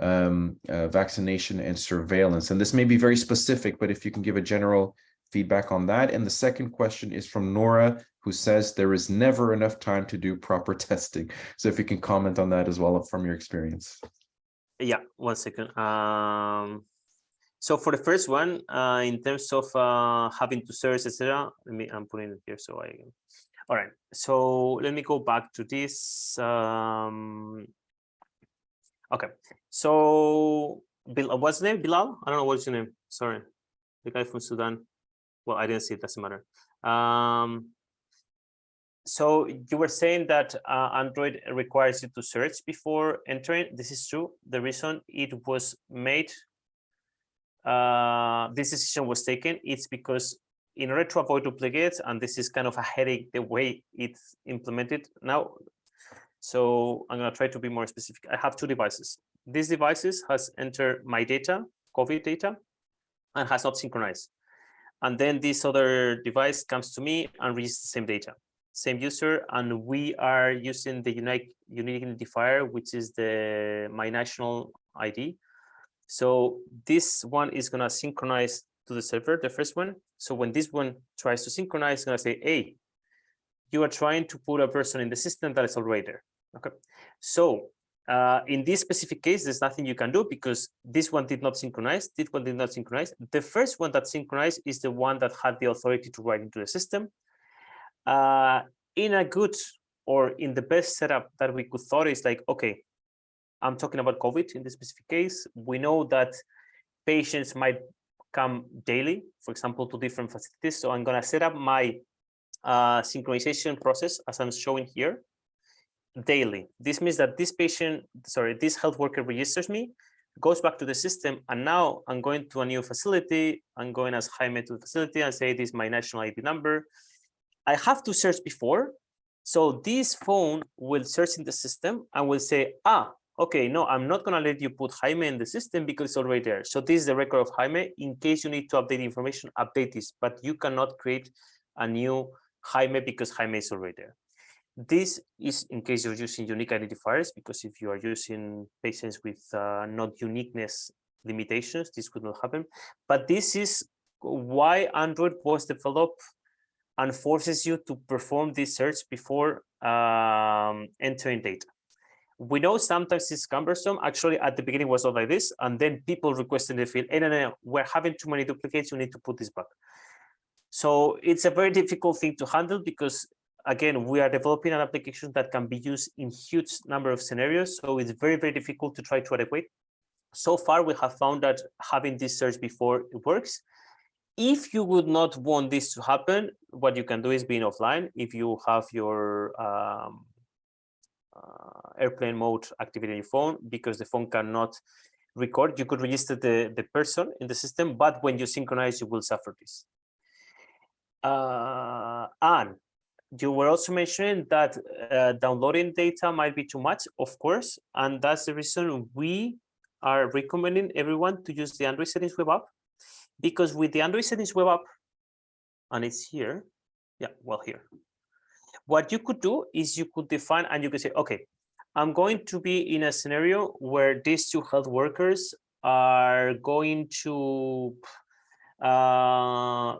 um, uh, vaccination and surveillance. And this may be very specific, but if you can give a general feedback on that. And the second question is from Nora, who says there is never enough time to do proper testing. So if you can comment on that as well from your experience. Yeah, one second. Um, so for the first one, uh, in terms of uh, having to search, etc., I'm putting it here so I, all right. So let me go back to this. Um, okay. So Bil, what's name? Bilal? I don't know what's your name. Sorry, the guy from Sudan. Well, I didn't see it. Doesn't matter. Um, so you were saying that uh, Android requires you to search before entering. This is true. The reason it was made, uh, this decision was taken, it's because in order to avoid duplicates, and this is kind of a headache the way it's implemented now. So I'm going to try to be more specific. I have two devices. These devices has entered my data, COVID data, and has not synchronized. And then this other device comes to me and reads the same data same user, and we are using the unique unique identifier, which is the my national ID. So this one is gonna synchronize to the server, the first one. So when this one tries to synchronize, it's gonna say, "Hey, you are trying to put a person in the system that is already there." Okay, so uh, in this specific case, there's nothing you can do because this one did not synchronize, this one did not synchronize. The first one that synchronized is the one that had the authority to write into the system. Uh, in a good or in the best setup that we could thought is like, okay, I'm talking about COVID in this specific case. We know that patients might come daily, for example, to different facilities. So I'm going to set up my uh, synchronization process as I'm showing here daily. This means that this patient, sorry, this health worker registers me, goes back to the system, and now I'm going to a new facility. I'm going as Jaime to the facility and say this is my national ID number. I have to search before. So this phone will search in the system and will say, ah, okay, no, I'm not going to let you put Jaime in the system because it's already there. So this is the record of Jaime. In case you need to update information, update this, but you cannot create a new Jaime because Jaime is already there. This is in case you're using unique identifiers, because if you are using patients with uh, not uniqueness limitations, this could not happen. But this is why Android was developed and forces you to perform this search before um, entering data. We know sometimes it's cumbersome. Actually, at the beginning was not like this, and then people requested the field, hey, no, we're having too many duplicates, you need to put this back. So it's a very difficult thing to handle because, again, we are developing an application that can be used in huge number of scenarios. So it's very, very difficult to try to adequate. So far, we have found that having this search before it works. If you would not want this to happen, what you can do is being offline. If you have your um, airplane mode activated on your phone, because the phone cannot record, you could register the, the person in the system, but when you synchronize, you will suffer this. Uh, and you were also mentioning that uh, downloading data might be too much, of course, and that's the reason we are recommending everyone to use the Android settings web app because with the Android settings web app, and it's here, yeah, well here. What you could do is you could define and you could say, okay, I'm going to be in a scenario where these two health workers are going to uh,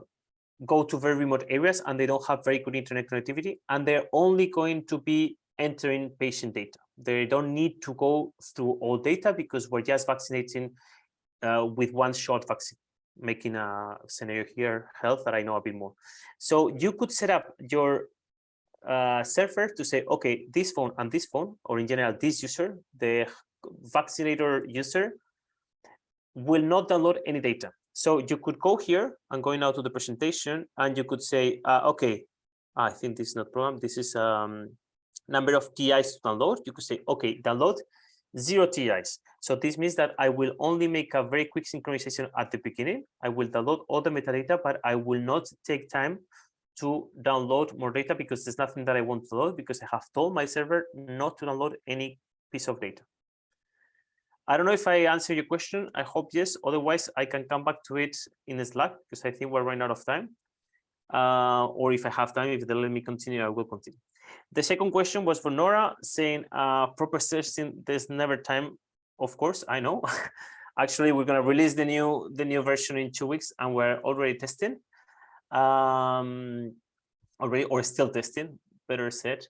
go to very remote areas and they don't have very good internet connectivity and they're only going to be entering patient data. They don't need to go through all data because we're just vaccinating uh, with one shot vaccine making a scenario here, health, that I know a bit more. So you could set up your uh, server to say, okay, this phone and this phone, or in general, this user, the vaccinator user, will not download any data. So you could go here and going out to the presentation, and you could say, uh, okay, I think this is not problem. This is um, number of TIs to download. You could say, okay, download zero TIs. So this means that I will only make a very quick synchronization at the beginning. I will download all the metadata, but I will not take time to download more data because there's nothing that I want to load because I have told my server not to download any piece of data. I don't know if I answer your question. I hope yes. Otherwise, I can come back to it in the Slack because I think we're running out of time. Uh, or if I have time, if they let me continue, I will continue. The second question was for Nora saying uh, proper testing, there's never time. Of course, I know. Actually, we're going to release the new the new version in two weeks and we're already testing. Um, already or still testing, better said.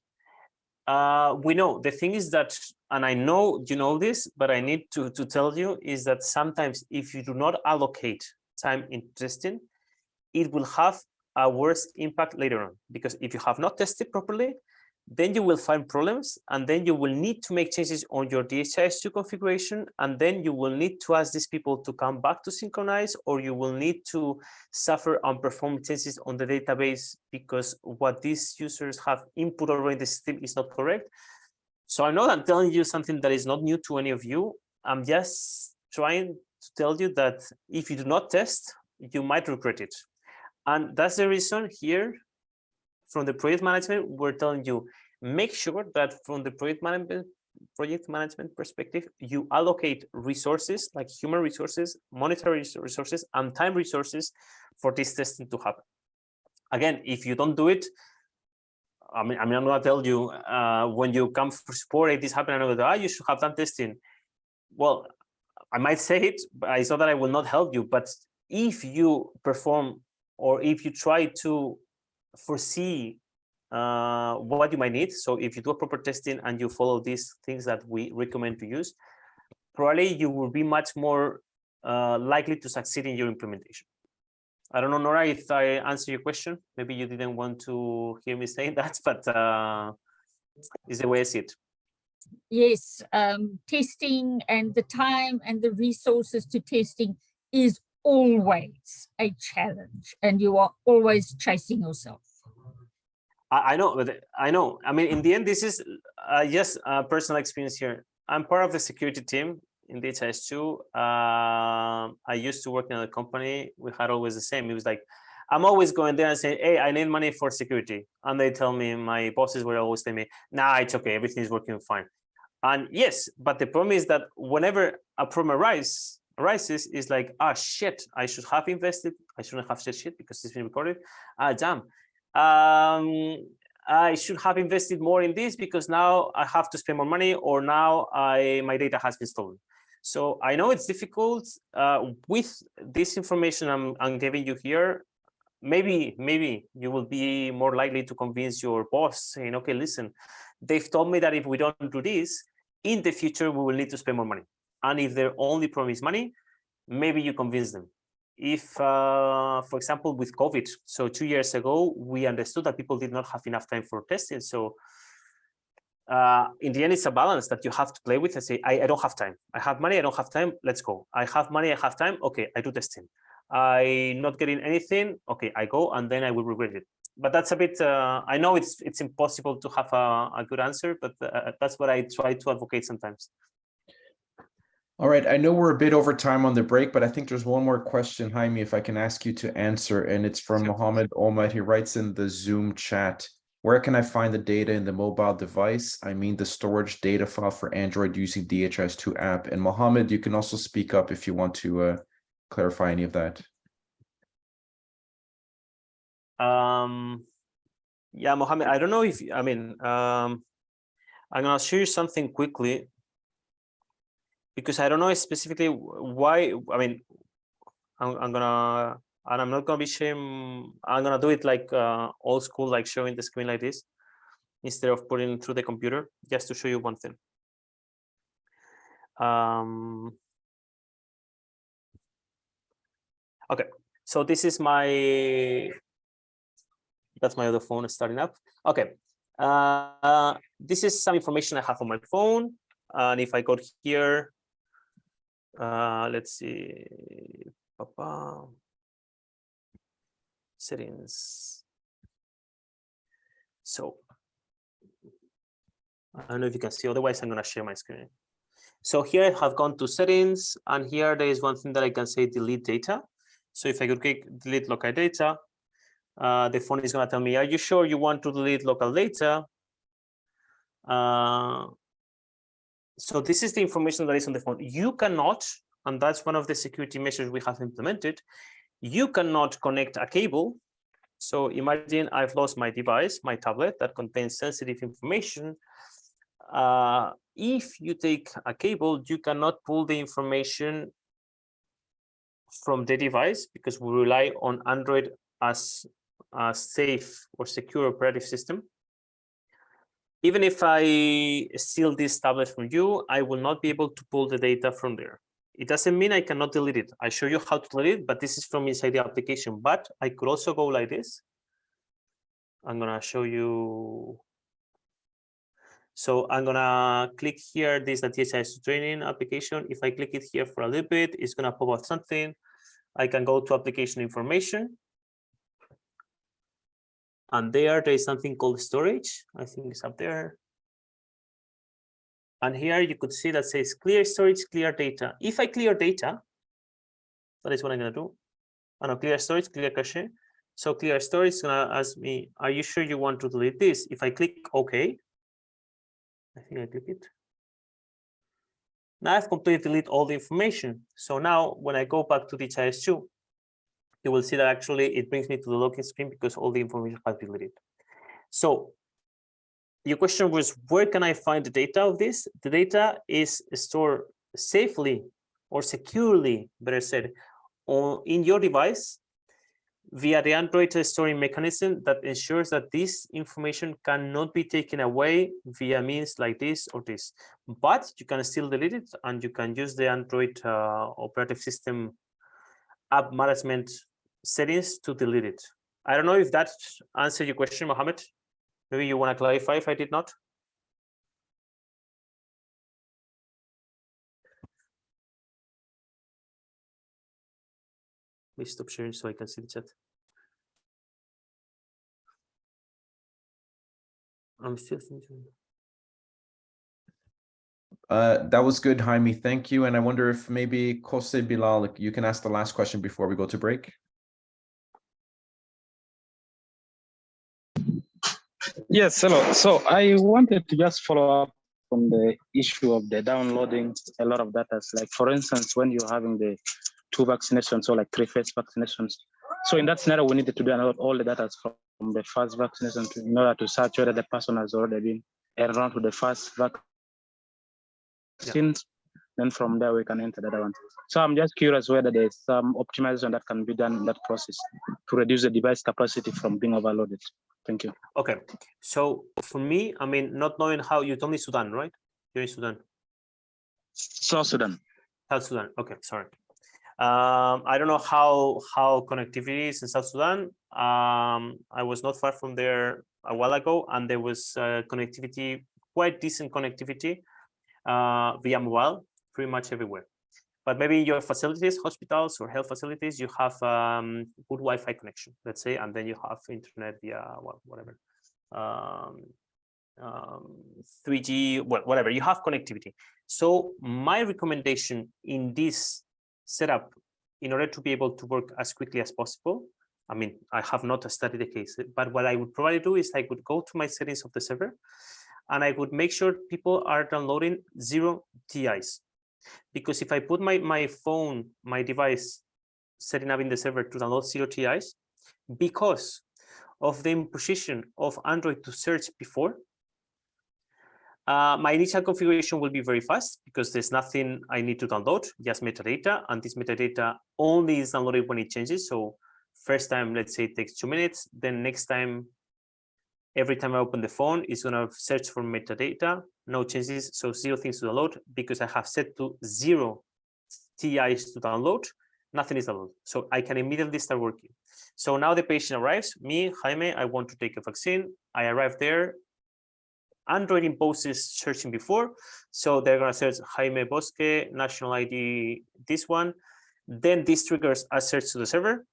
Uh, we know the thing is that, and I know you know this, but I need to, to tell you is that sometimes if you do not allocate time in testing, it will have a worse impact later on. Because if you have not tested properly, then you will find problems and then you will need to make changes on your DHIS2 configuration and then you will need to ask these people to come back to synchronize or you will need to suffer unperformed changes on the database because what these users have input already in the system is not correct. So I know I'm telling you something that is not new to any of you. I'm just trying to tell you that if you do not test, you might regret it. And that's the reason here from the project management, we're telling you, make sure that from the project management project management perspective, you allocate resources like human resources, monetary resources, and time resources for this testing to happen. Again, if you don't do it, I mean, I mean, I'm gonna tell you uh, when you come for support, if this happened, I'm ah, you should have done testing. Well, I might say it, but I saw that I will not help you. But if you perform or if you try to foresee uh, what you might need. So if you do a proper testing and you follow these things that we recommend to use, probably you will be much more uh, likely to succeed in your implementation. I don't know, Nora, if I answer your question. Maybe you didn't want to hear me saying that, but uh, is the way I see it. Yes, um, testing and the time and the resources to testing is always a challenge and you are always chasing yourself. I, know, but I know. I mean, in the end, this is uh, just a personal experience here. I'm part of the security team in DHIS2. Uh, I used to work in a company. We had always the same. It was like, I'm always going there and saying, hey, I need money for security. And they tell me, my bosses were always telling me, nah, it's okay. Everything is working fine. And yes, but the problem is that whenever a problem arises, arises is like, ah, shit, I should have invested. I shouldn't have said shit because it's been recorded. Ah, damn um, I should have invested more in this because now I have to spend more money or now I my data has been stolen. So I know it's difficult uh, with this information I'm, I'm giving you here. Maybe, maybe you will be more likely to convince your boss saying, okay, listen, they've told me that if we don't do this, in the future, we will need to spend more money. And if their only problem is money, maybe you convince them if, uh, for example, with COVID, so two years ago, we understood that people did not have enough time for testing. So uh, in the end, it's a balance that you have to play with and say, I, I don't have time. I have money, I don't have time, let's go. I have money, I have time, okay, I do testing. I'm not getting anything, okay, I go and then I will regret it. But that's a bit, uh, I know it's it's impossible to have a, a good answer, but uh, that's what I try to advocate sometimes. All right, I know we're a bit over time on the break, but I think there's one more question, Jaime, if I can ask you to answer, and it's from Mohammed Omad. He writes in the Zoom chat, where can I find the data in the mobile device? I mean the storage data file for Android using DHS2 app. And Mohammed, you can also speak up if you want to uh, clarify any of that. Um, yeah, Mohammed, I don't know if, I mean, um, I'm gonna show you something quickly because I don't know specifically why, I mean, I'm, I'm gonna, and I'm not gonna be shame, I'm gonna do it like uh, old school, like showing the screen like this, instead of putting through the computer, just to show you one thing. Um, okay, so this is my, that's my other phone starting up. Okay, uh, this is some information I have on my phone. And if I go here, uh, let's see, Papa. settings. So I don't know if you can see, otherwise I'm going to share my screen. So here I have gone to settings and here there is one thing that I can say delete data. So if I could click delete local data, uh, the phone is going to tell me, are you sure you want to delete local data? Uh, so this is the information that is on the phone. You cannot, and that's one of the security measures we have implemented, you cannot connect a cable. So imagine I've lost my device, my tablet that contains sensitive information. Uh, if you take a cable, you cannot pull the information from the device because we rely on Android as a safe or secure operative system. Even if I steal this tablet from you, I will not be able to pull the data from there. It doesn't mean I cannot delete it. I show you how to delete it, but this is from inside the application. But I could also go like this. I'm gonna show you. So I'm gonna click here, this is the DHIS2 training application. If I click it here for a little bit, it's gonna pop up something. I can go to application information. And there, there is something called storage. I think it's up there. And here you could see that says clear storage, clear data. If I clear data, that is what I'm gonna do. I know clear storage, clear cache. So clear storage is gonna ask me, are you sure you want to delete this? If I click OK, I think I click it. Now I've completely deleted all the information. So now when I go back to the DHIS2, you will see that actually it brings me to the login screen because all the information has been deleted. So your question was, where can I find the data of this? The data is stored safely or securely, better said, on, in your device via the Android storing mechanism that ensures that this information cannot be taken away via means like this or this. But you can still delete it and you can use the Android uh, operative system app management settings to delete it. I don't know if that answered your question, Mohammed. Maybe you want to clarify if I did not. Please stop sharing so I can see the chat. I'm still thinking. Uh, that was good, Jaime. Thank you. And I wonder if maybe Jose Bilal, you can ask the last question before we go to break. Yes, hello. So I wanted to just follow up on the issue of the downloading a lot of data. Like for instance, when you're having the two vaccinations or like three phase vaccinations. So in that scenario, we needed to download all the data from the first vaccination to, in order to search whether the person has already been enrolled to the first vaccine. Yeah. Then from there, we can enter the other one. So I'm just curious whether there's some optimization that can be done in that process to reduce the device capacity from being overloaded. Thank you. Okay, so for me, I mean, not knowing how you told me Sudan, right? You're in Sudan. South Sudan. South Sudan. Okay, sorry. Um, I don't know how how connectivity is in South Sudan. Um, I was not far from there a while ago, and there was uh, connectivity, quite decent connectivity uh, via mobile, pretty much everywhere. But maybe in your facilities, hospitals or health facilities, you have um, good Wi-Fi connection, let's say, and then you have internet via whatever, um, um, 3G, well, whatever, you have connectivity. So my recommendation in this setup, in order to be able to work as quickly as possible, I mean, I have not studied the case, but what I would probably do is I would go to my settings of the server and I would make sure people are downloading zero TIs because if I put my, my phone, my device setting up in the server to download zero TIs, because of the imposition of Android to search before, uh, my initial configuration will be very fast because there's nothing I need to download, just metadata, and this metadata only is downloaded when it changes. So first time, let's say it takes two minutes, then next time every time I open the phone, it's going to search for metadata, no changes, so zero things to download because I have set to zero TIs to download, nothing is downloaded. So I can immediately start working. So now the patient arrives, me, Jaime, I want to take a vaccine. I arrive there. Android imposes searching before. So they're going to search Jaime Bosque, national ID, this one. Then this triggers a search to the server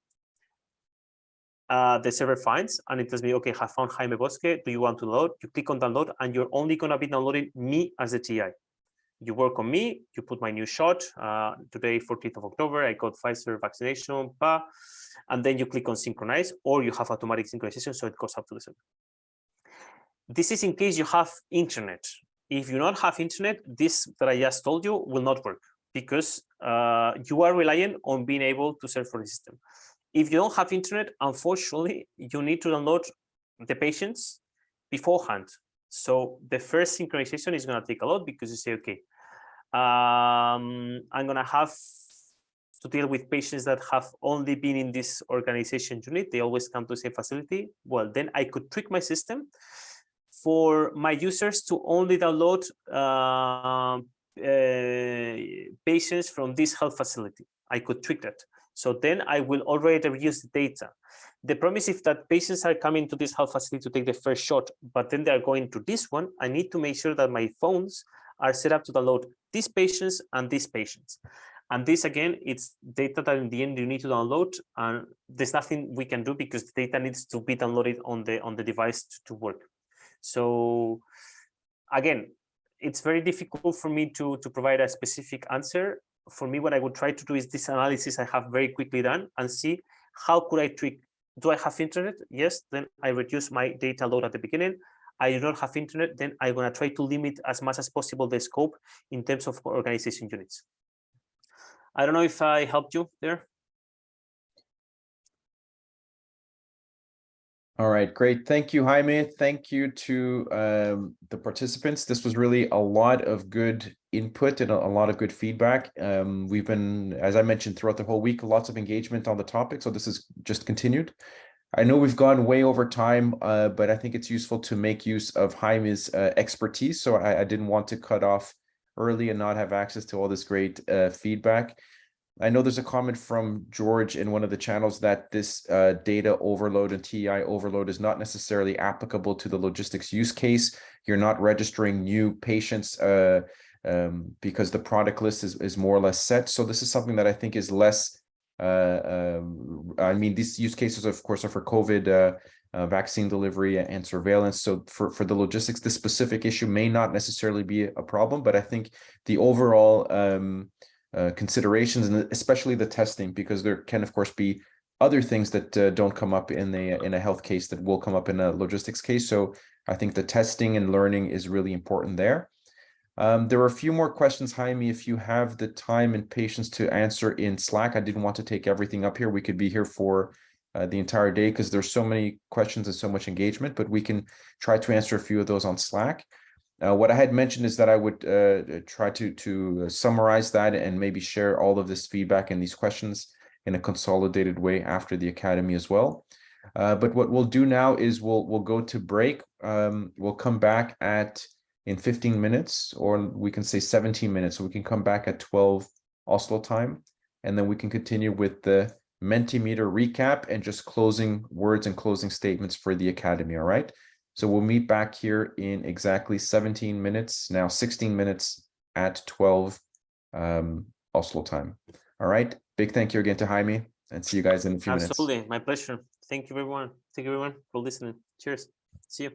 uh, the server finds and it tells me, okay, I found Jaime Bosque. Do you want to load? You click on download and you're only going to be downloading me as a TI. You work on me, you put my new shot, uh, today, 14th of October, I got Pfizer vaccination, bah, and then you click on synchronize, or you have automatic synchronization, so it goes up to the server. This is in case you have internet. If you not have internet, this that I just told you will not work because uh, you are relying on being able to search for the system. If you don't have internet, unfortunately, you need to download the patients beforehand. So the first synchronization is going to take a lot because you say, okay, um, I'm going to have to deal with patients that have only been in this organization unit. They always come to the same facility. Well, then I could trick my system for my users to only download uh, uh, patients from this health facility. I could trick that. So then I will already reuse the data. The promise if that patients are coming to this health facility to take the first shot, but then they're going to this one, I need to make sure that my phones are set up to download these patients and these patients. And this again, it's data that in the end you need to download and there's nothing we can do because the data needs to be downloaded on the on the device to, to work. So again, it's very difficult for me to, to provide a specific answer. For me, what I would try to do is this analysis I have very quickly done and see how could I tweak. Do I have internet? Yes, then I reduce my data load at the beginning. I do not have internet, then I'm gonna try to limit as much as possible the scope in terms of organization units. I don't know if I helped you there. All right, great. Thank you, Jaime. Thank you to um, the participants. This was really a lot of good input and a, a lot of good feedback. Um, we've been, as I mentioned, throughout the whole week, lots of engagement on the topic. So this is just continued. I know we've gone way over time, uh, but I think it's useful to make use of Jaime's uh, expertise. So I, I, didn't want to cut off early and not have access to all this great uh, feedback. I know there's a comment from George in one of the channels that this uh, data overload and TI overload is not necessarily applicable to the logistics use case. You're not registering new patients uh, um, because the product list is, is more or less set. So this is something that I think is less, uh, um, I mean, these use cases, of course, are for COVID uh, uh, vaccine delivery and surveillance. So for, for the logistics, this specific issue may not necessarily be a problem, but I think the overall um, uh, considerations and especially the testing because there can of course be other things that uh, don't come up in a in a health case that will come up in a logistics case. So i think the testing and learning is really important there. Um, there are a few more questions jaime if you have the time and patience to answer in slack. I didn't want to take everything up here. We could be here for uh, the entire day because there's so many questions and so much engagement but we can try to answer a few of those on slack uh, what I had mentioned is that I would uh, try to to summarize that and maybe share all of this feedback and these questions in a consolidated way after the academy as well. Uh, but what we'll do now is we'll we'll go to break. Um, we'll come back at in 15 minutes, or we can say 17 minutes. So we can come back at 12 Oslo time, and then we can continue with the Mentimeter recap and just closing words and closing statements for the academy. All right. So we'll meet back here in exactly 17 minutes, now 16 minutes at 12 um, Oslo time. All right. Big thank you again to Jaime and see you guys in a few minutes. Absolutely. My pleasure. Thank you, everyone. Thank you, everyone, for listening. Cheers. See you.